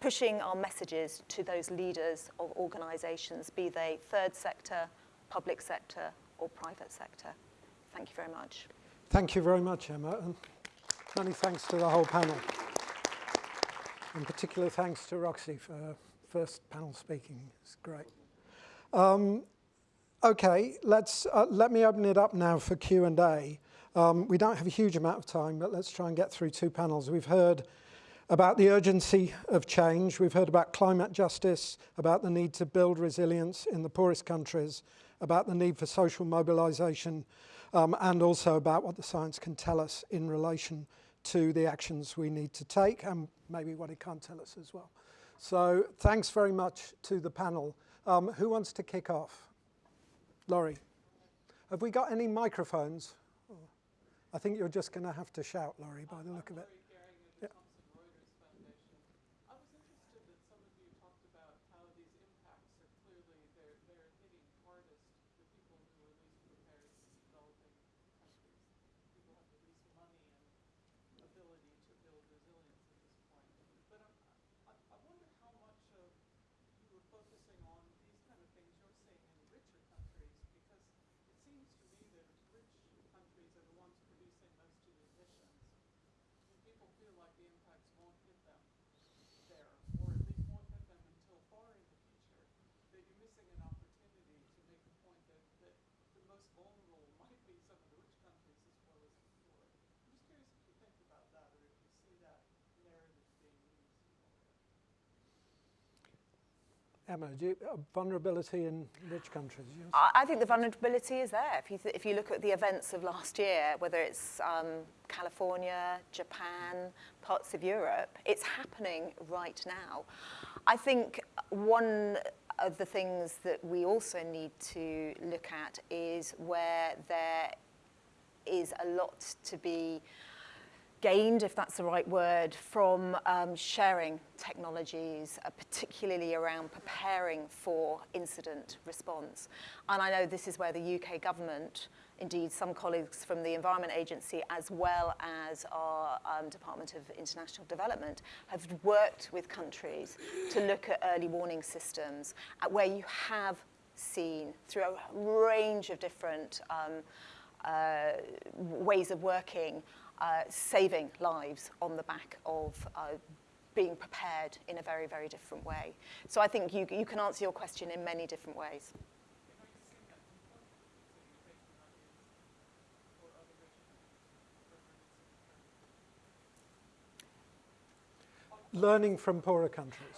pushing our messages to those leaders of organizations, be they third sector, public sector or private sector. Thank you very much. Thank you very much, Emma, many thanks to the whole panel. In particular, thanks to Roxy for her first panel speaking. It's great. Um, okay, let's, uh, let me open it up now for Q&A. Um, we don't have a huge amount of time, but let's try and get through two panels. We've heard about the urgency of change. We've heard about climate justice, about the need to build resilience in the poorest countries, about the need for social mobilization um, and also about what the science can tell us in relation to the actions we need to take and maybe what it can't tell us as well. So thanks very much to the panel. Um, who wants to kick off? Laurie. Have we got any microphones? I think you're just going to have to shout, Laurie, by the look of it. Emma, do you, uh, vulnerability in rich countries? Yes? I, think the vulnerability is there. If you, if you look at the events of last year, whether it's um, California, Japan, parts of Europe, it's happening right now. I think one of the things that we also need to look at is where there is a lot to be gained, if that's the right word, from um, sharing technologies, uh, particularly around preparing for incident response. And I know this is where the UK government, indeed some colleagues from the Environment Agency, as well as our um, Department of International Development, have worked with countries to look at early warning systems at where you have seen through a range of different um, uh, ways of working uh, saving lives on the back of uh, being prepared in a very, very different way. So I think you, you can answer your question in many different ways. Learning from poorer countries.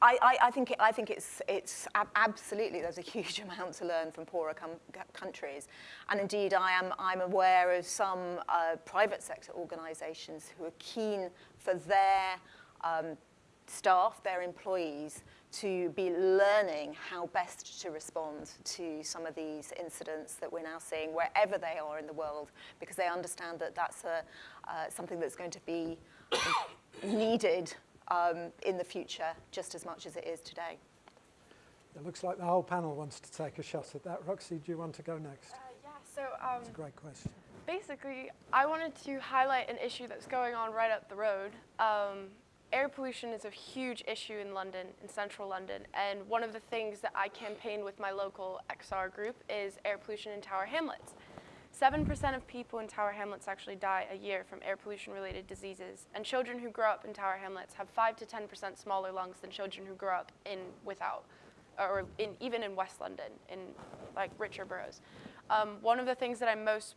I, I, I, think, it, I think it's, it's ab absolutely, there's a huge amount to learn from poorer countries. And indeed, I am, I'm aware of some uh, private sector organizations who are keen for their um, staff, their employees, to be learning how best to respond to some of these incidents that we're now seeing wherever they are in the world, because they understand that that's a, uh, something that's going to be needed um, in the future just as much as it is today. It looks like the whole panel wants to take a shot at that. Roxy, do you want to go next? Uh, yeah, so um, That's a great question. Basically, I wanted to highlight an issue that's going on right up the road. Um, air pollution is a huge issue in London, in central London, and one of the things that I campaign with my local XR group is air pollution in Tower Hamlets. 7% of people in Tower Hamlets actually die a year from air pollution related diseases. And children who grow up in Tower Hamlets have 5 to 10% smaller lungs than children who grow up in without, or in, even in West London, in like richer boroughs. Um, one of the things that I'm most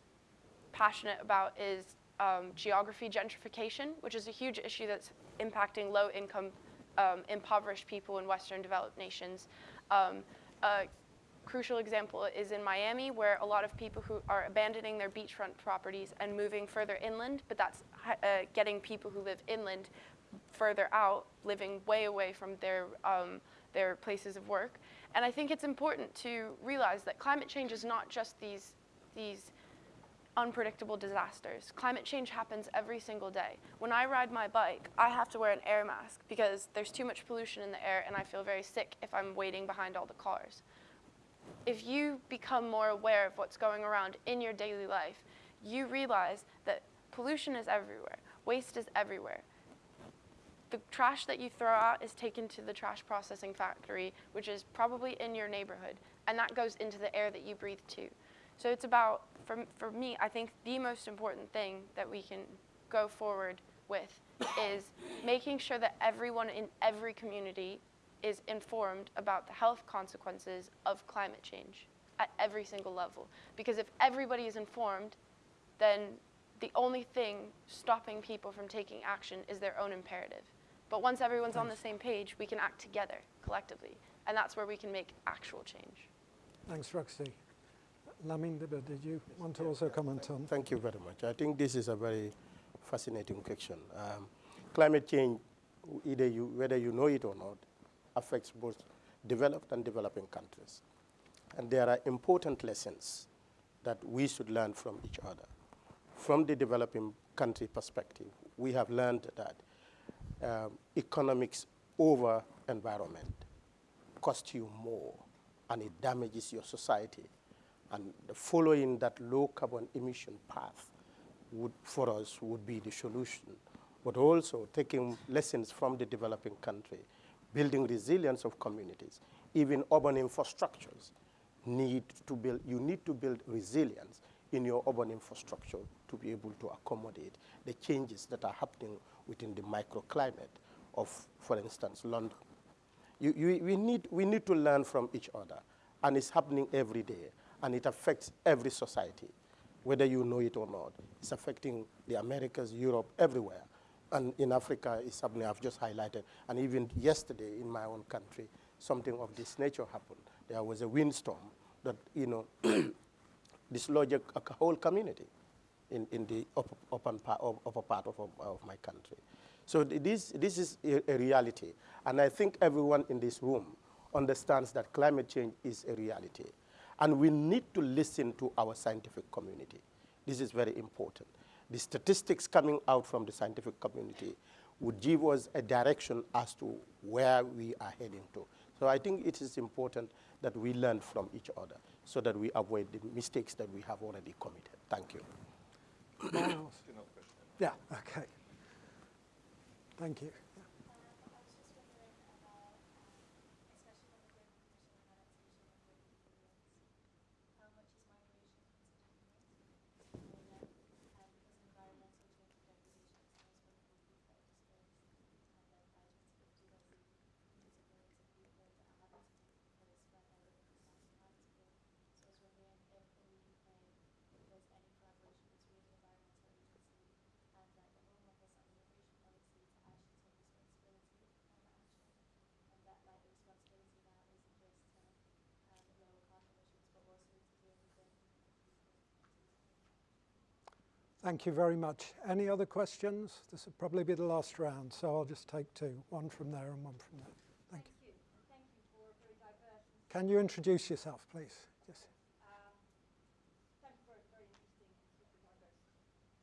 passionate about is um, geography gentrification, which is a huge issue that's impacting low income, um, impoverished people in Western developed nations. Um, uh, crucial example is in Miami, where a lot of people who are abandoning their beachfront properties and moving further inland, but that's uh, getting people who live inland further out, living way away from their, um, their places of work. And I think it's important to realize that climate change is not just these, these unpredictable disasters. Climate change happens every single day. When I ride my bike, I have to wear an air mask because there's too much pollution in the air and I feel very sick if I'm waiting behind all the cars if you become more aware of what's going around in your daily life, you realize that pollution is everywhere, waste is everywhere. The trash that you throw out is taken to the trash processing factory, which is probably in your neighborhood, and that goes into the air that you breathe too. So it's about, for, for me, I think the most important thing that we can go forward with is making sure that everyone in every community is informed about the health consequences of climate change at every single level. Because if everybody is informed, then the only thing stopping people from taking action is their own imperative. But once everyone's Thanks. on the same page, we can act together, collectively. And that's where we can make actual change. Thanks, Roxy. Lamin, did you want to also comment on? Thank you very much. I think this is a very fascinating question. Um, climate change, either you, whether you know it or not, affects both developed and developing countries. And there are important lessons that we should learn from each other. From the developing country perspective, we have learned that um, economics over environment costs you more and it damages your society. And following that low carbon emission path would, for us would be the solution. But also taking lessons from the developing country building resilience of communities, even urban infrastructures need to build, you need to build resilience in your urban infrastructure to be able to accommodate the changes that are happening within the microclimate of, for instance, London. You, you, we, need, we need to learn from each other, and it's happening every day, and it affects every society, whether you know it or not. It's affecting the Americas, Europe, everywhere and in Africa is something I've just highlighted. And even yesterday in my own country, something of this nature happened. There was a windstorm that, you know, dislodged a, whole community in, in the upper, upper, part of, upper part of, of my country. So this, this is a reality. And I think everyone in this room understands that climate change is a reality. And we need to listen to our scientific community. This is very important. The statistics coming out from the scientific community would give us a direction as to where we are heading to. So I think it is important that we learn from each other so that we avoid the mistakes that we have already committed. Thank you. Yeah, okay. Thank you. Thank you very much. Any other questions? This will probably be the last round, so I'll just take two, one from there and one from there. Thank, Thank you. And thank you for a very diverse Can you introduce yourself, please? Yes. um, thank you for a very interesting and super diverse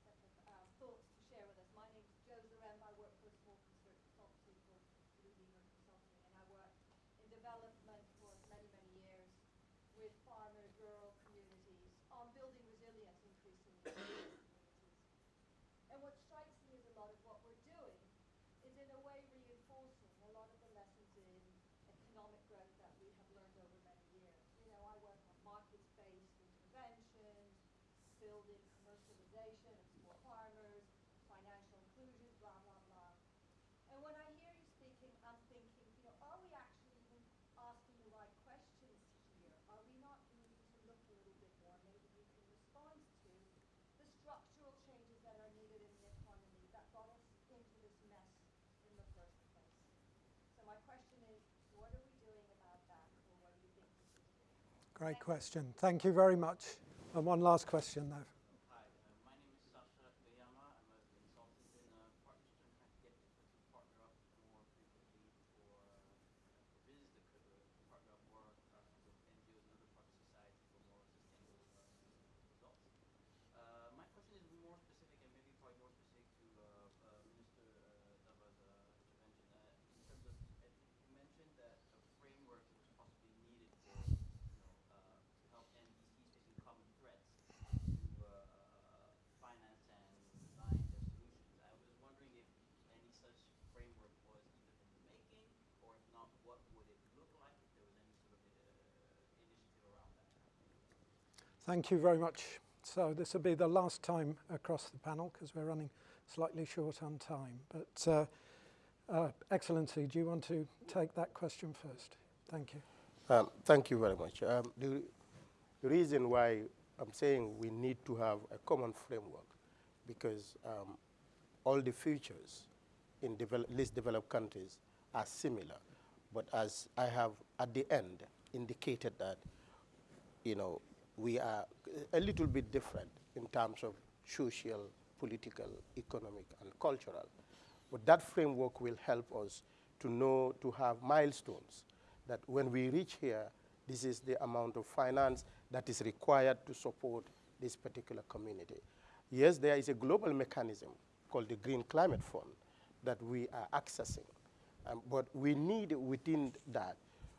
set of um, thoughts to share with us. My name is Jo Zarem. I work for a small consult- consultancy called Blue Beaver Consulting, and I work in development for many, many years with farmers, rural communities, on building resilience increasingly in these communities. And what strikes me is a lot of what we're doing is in a way reinforcing a lot of the lessons in economic growth that we have learned over many years. You know, I work on market-based interventions, building commercialization of small farmers, financial inclusion, blah, blah, blah. And when I hear you speaking, I'm thinking, you know, are we actually even asking the right questions here? Are we not needing to look a little bit more? Maybe you can respond to the structural changes that are needed in the economy that got us into this mess in the first place. So my question is, what are we doing about that, or what do you think we should do? Great question. Thank you very much. And one last question, though. Hi, uh, my name is Sasha Koyama. I'm a consultant in uh, partnership. I'm trying to get people to partner up more frequently for, uh, for business that could uh, partner up more uh, with NGOs and other parts of society for more sustainable uh, results. Uh, my question is more specific and maybe probably more specific to uh, uh, Minister uh, Dibba's uh, intervention. Uh, in terms of, I think you mentioned that a framework was possibly needed for, you know, uh, to help NDCs facing common threats to uh, finance and design their solutions. I was wondering if any such framework was either in the making, or if not, what would it look like if there was any sort of uh, initiative around that? Thank you very much. So this will be the last time across the panel because we're running slightly short on time. But uh, uh, Excellency, do you want to take that question first? Thank you. Um, thank you very much. Um, the, the reason why I'm saying we need to have a common framework because um, all the features in develop, least developed countries are similar. But as I have at the end indicated that, you know, we are a little bit different in terms of social, political, economic, and cultural. But that framework will help us to know, to have milestones that when we reach here, this is the amount of finance that is required to support this particular community. Yes, there is a global mechanism called the Green Climate Fund that we are accessing. Um, but we need within that,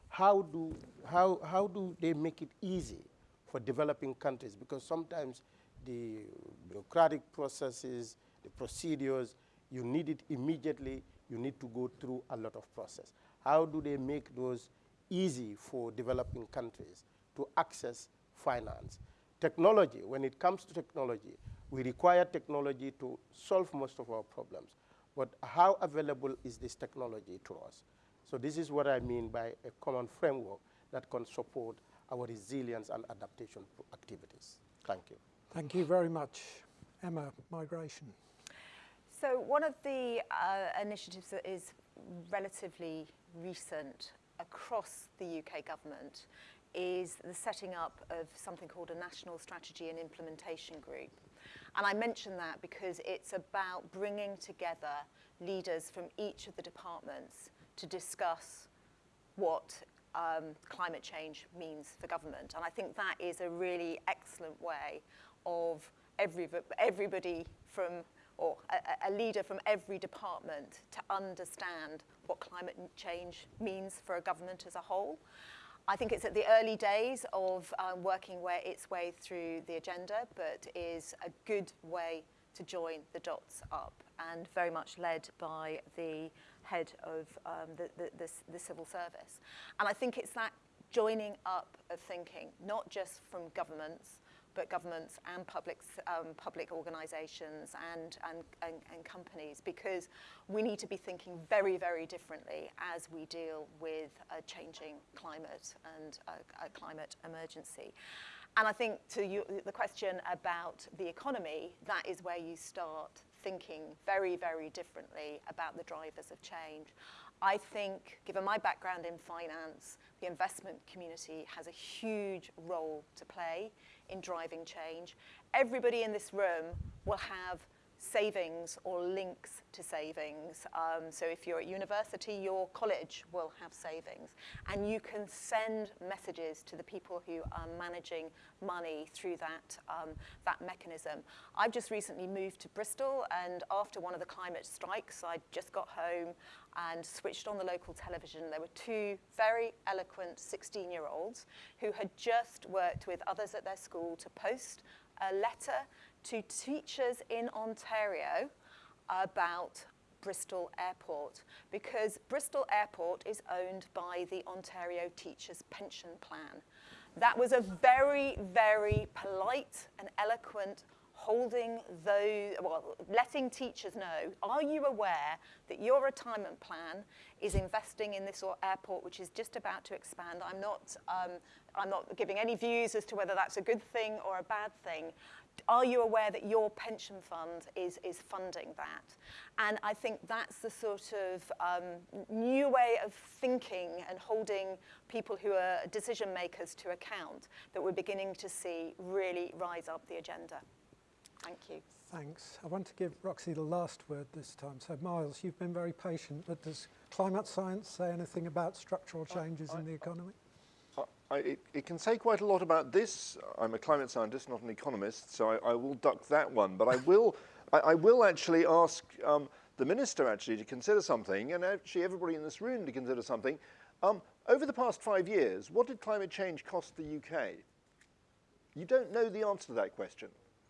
how do, how, how do they make it easy for developing countries? Because sometimes the bureaucratic processes, the procedures, you need it immediately, you need to go through a lot of process. How do they make those easy for developing countries to access finance? Technology, when it comes to technology, we require technology to solve most of our problems. But how available is this technology to us? So this is what I mean by a common framework that can support our resilience and adaptation activities. Thank you. Thank you very much. Emma, migration. So one of the uh, initiatives that is relatively recent across the UK government is the setting up of something called a National Strategy and Implementation Group. And I mention that because it's about bringing together leaders from each of the departments to discuss what um, climate change means for government. And I think that is a really excellent way of every, everybody from, or a, a leader from every department to understand what climate change means for a government as a whole. I think it's at the early days of um, working its way through the agenda, but is a good way to join the dots up and very much led by the head of um, the, the, the, the civil service. And I think it's that joining up of thinking, not just from governments, but governments and public, um, public organisations and, and, and, and, companies because we need to be thinking very, very differently as we deal with a changing climate and a, a climate emergency. And I think to you, the question about the economy, that is where you start thinking very, very differently about the drivers of change. I think, given my background in finance, the investment community has a huge role to play in driving change. Everybody in this room will have savings or links to savings. Um, so if you're at university, your college will have savings. And you can send messages to the people who are managing money through that, um, that mechanism. I've just recently moved to Bristol and after one of the climate strikes, I just got home and switched on the local television. There were two very eloquent 16-year-olds who had just worked with others at their school to post a letter to teachers in Ontario about Bristol Airport because Bristol Airport is owned by the Ontario Teachers Pension Plan. That was a very, very polite and eloquent holding those, well, letting teachers know, are you aware that your retirement plan is investing in this airport which is just about to expand? I'm not, um, I'm not giving any views as to whether that's a good thing or a bad thing are you aware that your pension fund is, is funding that? And I think that's the sort of um, new way of thinking and holding people who are decision makers to account that we're beginning to see really rise up the agenda. Thank you. Thanks. I want to give Roxy the last word this time. So Myles, you've been very patient, but does climate science say anything about structural changes I, I, in the economy? I, it, it, can say quite a lot about this. I'm a climate scientist, not an economist, so I, I will duck that one. But I will, I, I, will actually ask um, the minister actually to consider something, and actually everybody in this room to consider something. Um, over the past five years, what did climate change cost the UK? You don't know the answer to that question.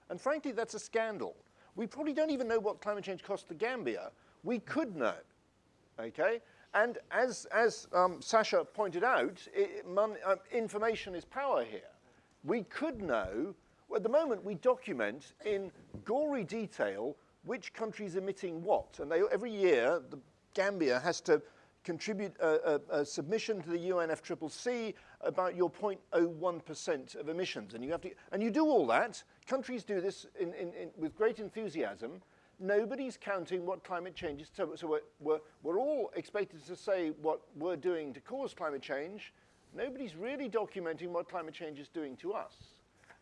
And frankly, that's a scandal. We probably don't even know what climate change cost the Gambia. We could know, okay? And as, as um, Sasha pointed out, it, uh, information is power here. We could know, well, at the moment we document in gory detail which country is emitting what. And they, every year, the Gambia has to contribute a, a, a, submission to the UNFCCC about your 0.01% of emissions. And you, have to, and you do all that. Countries do this in, in, in, with great enthusiasm nobody's counting what climate change is. So, so we're, we're, we're all expected to say what we're doing to cause climate change. Nobody's really documenting what climate change is doing to us.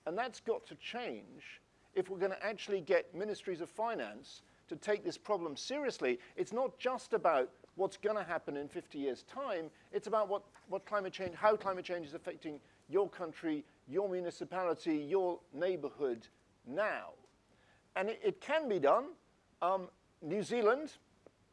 And that's got to change if we're going to actually get ministries of finance to take this problem seriously. It's not just about what's going to happen in 50 years' time. It's about what, what climate change, how climate change is affecting your country, your municipality, your neighborhood now. And it, it can be done. Um, New Zealand,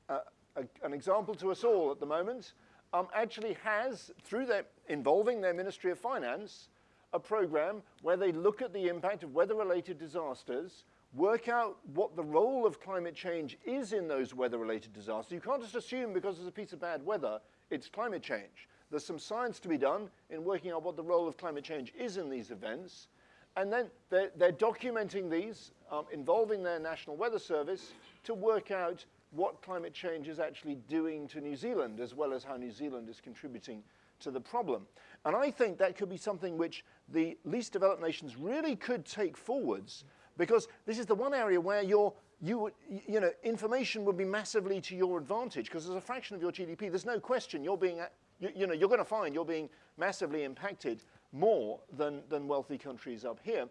uh, a, an example to us all at the moment, um, actually has, through their, involving their Ministry of Finance, a program where they look at the impact of weather-related disasters, work out what the role of climate change is in those weather-related disasters. You can't just assume because there's a piece of bad weather, it's climate change. There's some science to be done in working out what the role of climate change is in these events. And then they're, they're documenting these, um, involving their National Weather Service to work out what climate change is actually doing to New Zealand, as well as how New Zealand is contributing to the problem. And I think that could be something which the least developed nations really could take forwards, because this is the one area where your you, you know, information would be massively to your advantage, because as a fraction of your GDP, there's no question you're being, you, you know, you're going to find you're being massively impacted more than, than wealthy countries up here.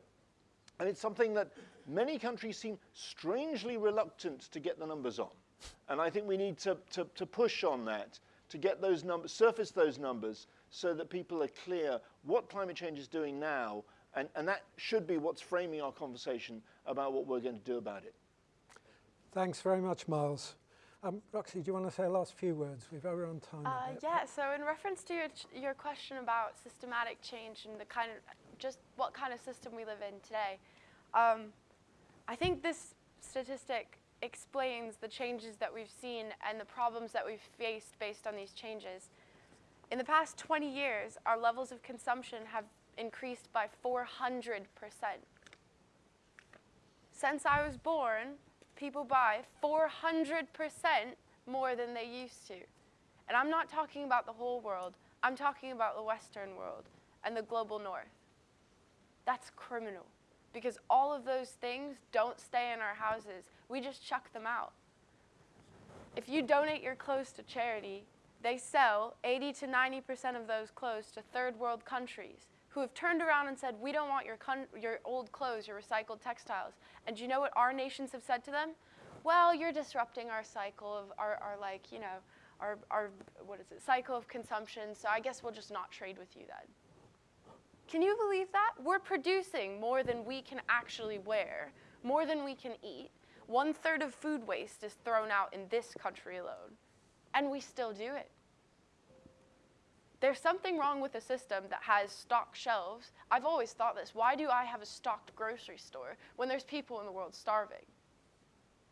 And it's something that many countries seem strangely reluctant to get the numbers on. And I think we need to, to, to push on that, to get those numbers, surface those numbers so that people are clear what climate change is doing now, and, and that should be what's framing our conversation about what we're going to do about it. Thanks very much, Myles. Um, Roxy, do you want to say a last few words? We've over on time. Uh, yeah, so in reference to your, your question about systematic change and the kind of, just what kind of system we live in today, um, I think this statistic explains the changes that we've seen and the problems that we've faced based on these changes. In the past 20 years, our levels of consumption have increased by 400%. Since I was born, people buy 400% more than they used to. And I'm not talking about the whole world, I'm talking about the Western world and the global north. That's criminal because all of those things don't stay in our houses. We just chuck them out. If you donate your clothes to charity, they sell 80 to 90% of those clothes to third world countries who have turned around and said, We don't want your, your old clothes, your recycled textiles. And do you know what our nations have said to them? Well, you're disrupting our cycle of our, our like, you know, our, our, what is it, cycle of consumption, so I guess we'll just not trade with you then. Can you believe that? We're producing more than we can actually wear, more than we can eat. One third of food waste is thrown out in this country alone, and we still do it. There's something wrong with a system that has stocked shelves. I've always thought this. Why do I have a stocked grocery store when there's people in the world starving?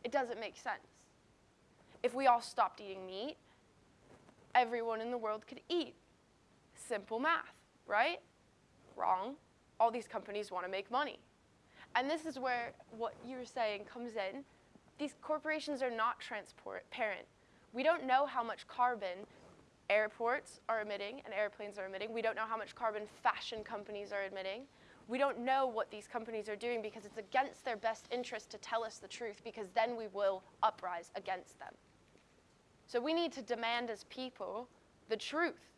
It doesn't make sense. If we all stopped eating meat, everyone in the world could eat. Simple math, right? Wrong. All these companies want to make money. And this is where what you were saying comes in. These corporations are not transparent. We don't know how much carbon airports are emitting and airplanes are emitting. We don't know how much carbon fashion companies are emitting. We don't know what these companies are doing because it's against their best interest to tell us the truth because then we will uprise against them. So we need to demand as people the truth.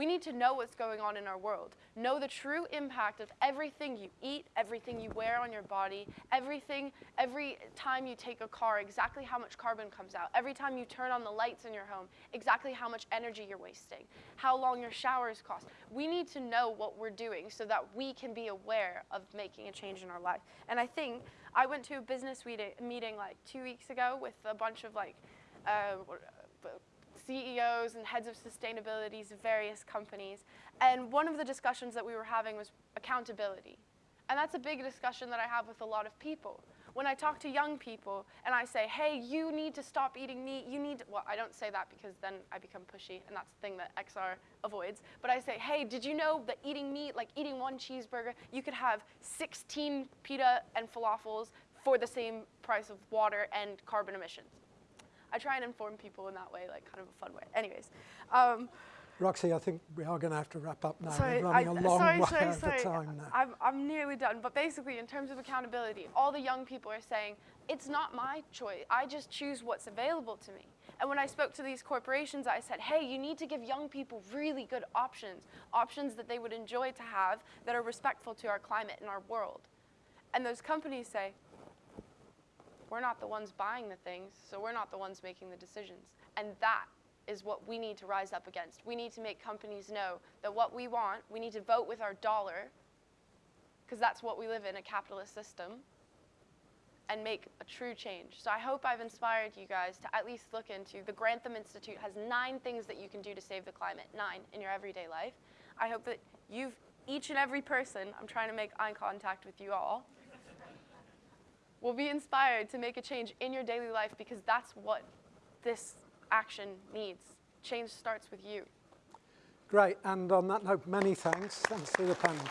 We need to know what's going on in our world, know the true impact of everything you eat, everything you wear on your body, everything, every time you take a car, exactly how much carbon comes out, every time you turn on the lights in your home, exactly how much energy you're wasting, how long your showers cost. We need to know what we're doing so that we can be aware of making a change in our life. And I think I went to a business meeting, like two weeks ago with a bunch of like, uh, CEOs and heads of sustainabilities of various companies. And one of the discussions that we were having was accountability. And that's a big discussion that I have with a lot of people. When I talk to young people and I say, hey, you need to stop eating meat, you need to, well, I don't say that because then I become pushy, and that's the thing that XR avoids. But I say, hey, did you know that eating meat, like eating one cheeseburger, you could have 16 pita and falafels for the same price of water and carbon emissions? I try and inform people in that way, like kind of a fun way. Anyways, um, Roxy, I think we are going to have to wrap up now. sorry, We're running I- a long sorry, way sorry, over sorry. time now. I'm, I'm nearly done. But basically, in terms of accountability, all the young people are saying, it's not my choice. I just choose what's available to me. And when I spoke to these corporations, I said, hey, you need to give young people really good options, options that they would enjoy to have that are respectful to our climate and our world. And those companies say, we're not the ones buying the things, so we're not the ones making the decisions. And that is what we need to rise up against. We need to make companies know that what we want, we need to vote with our dollar, because that's what we live in, a capitalist system, and make a true change. So I hope I've inspired you guys to at least look into, the Grantham Institute has nine things that you can do to save the climate, nine in your everyday life. I hope that you've, each and every person, I'm trying to make eye contact with you all, will be inspired to make a change in your daily life because that's what this action needs. Change starts with you. Great. And on that note, many thanks. Thanks to the panel.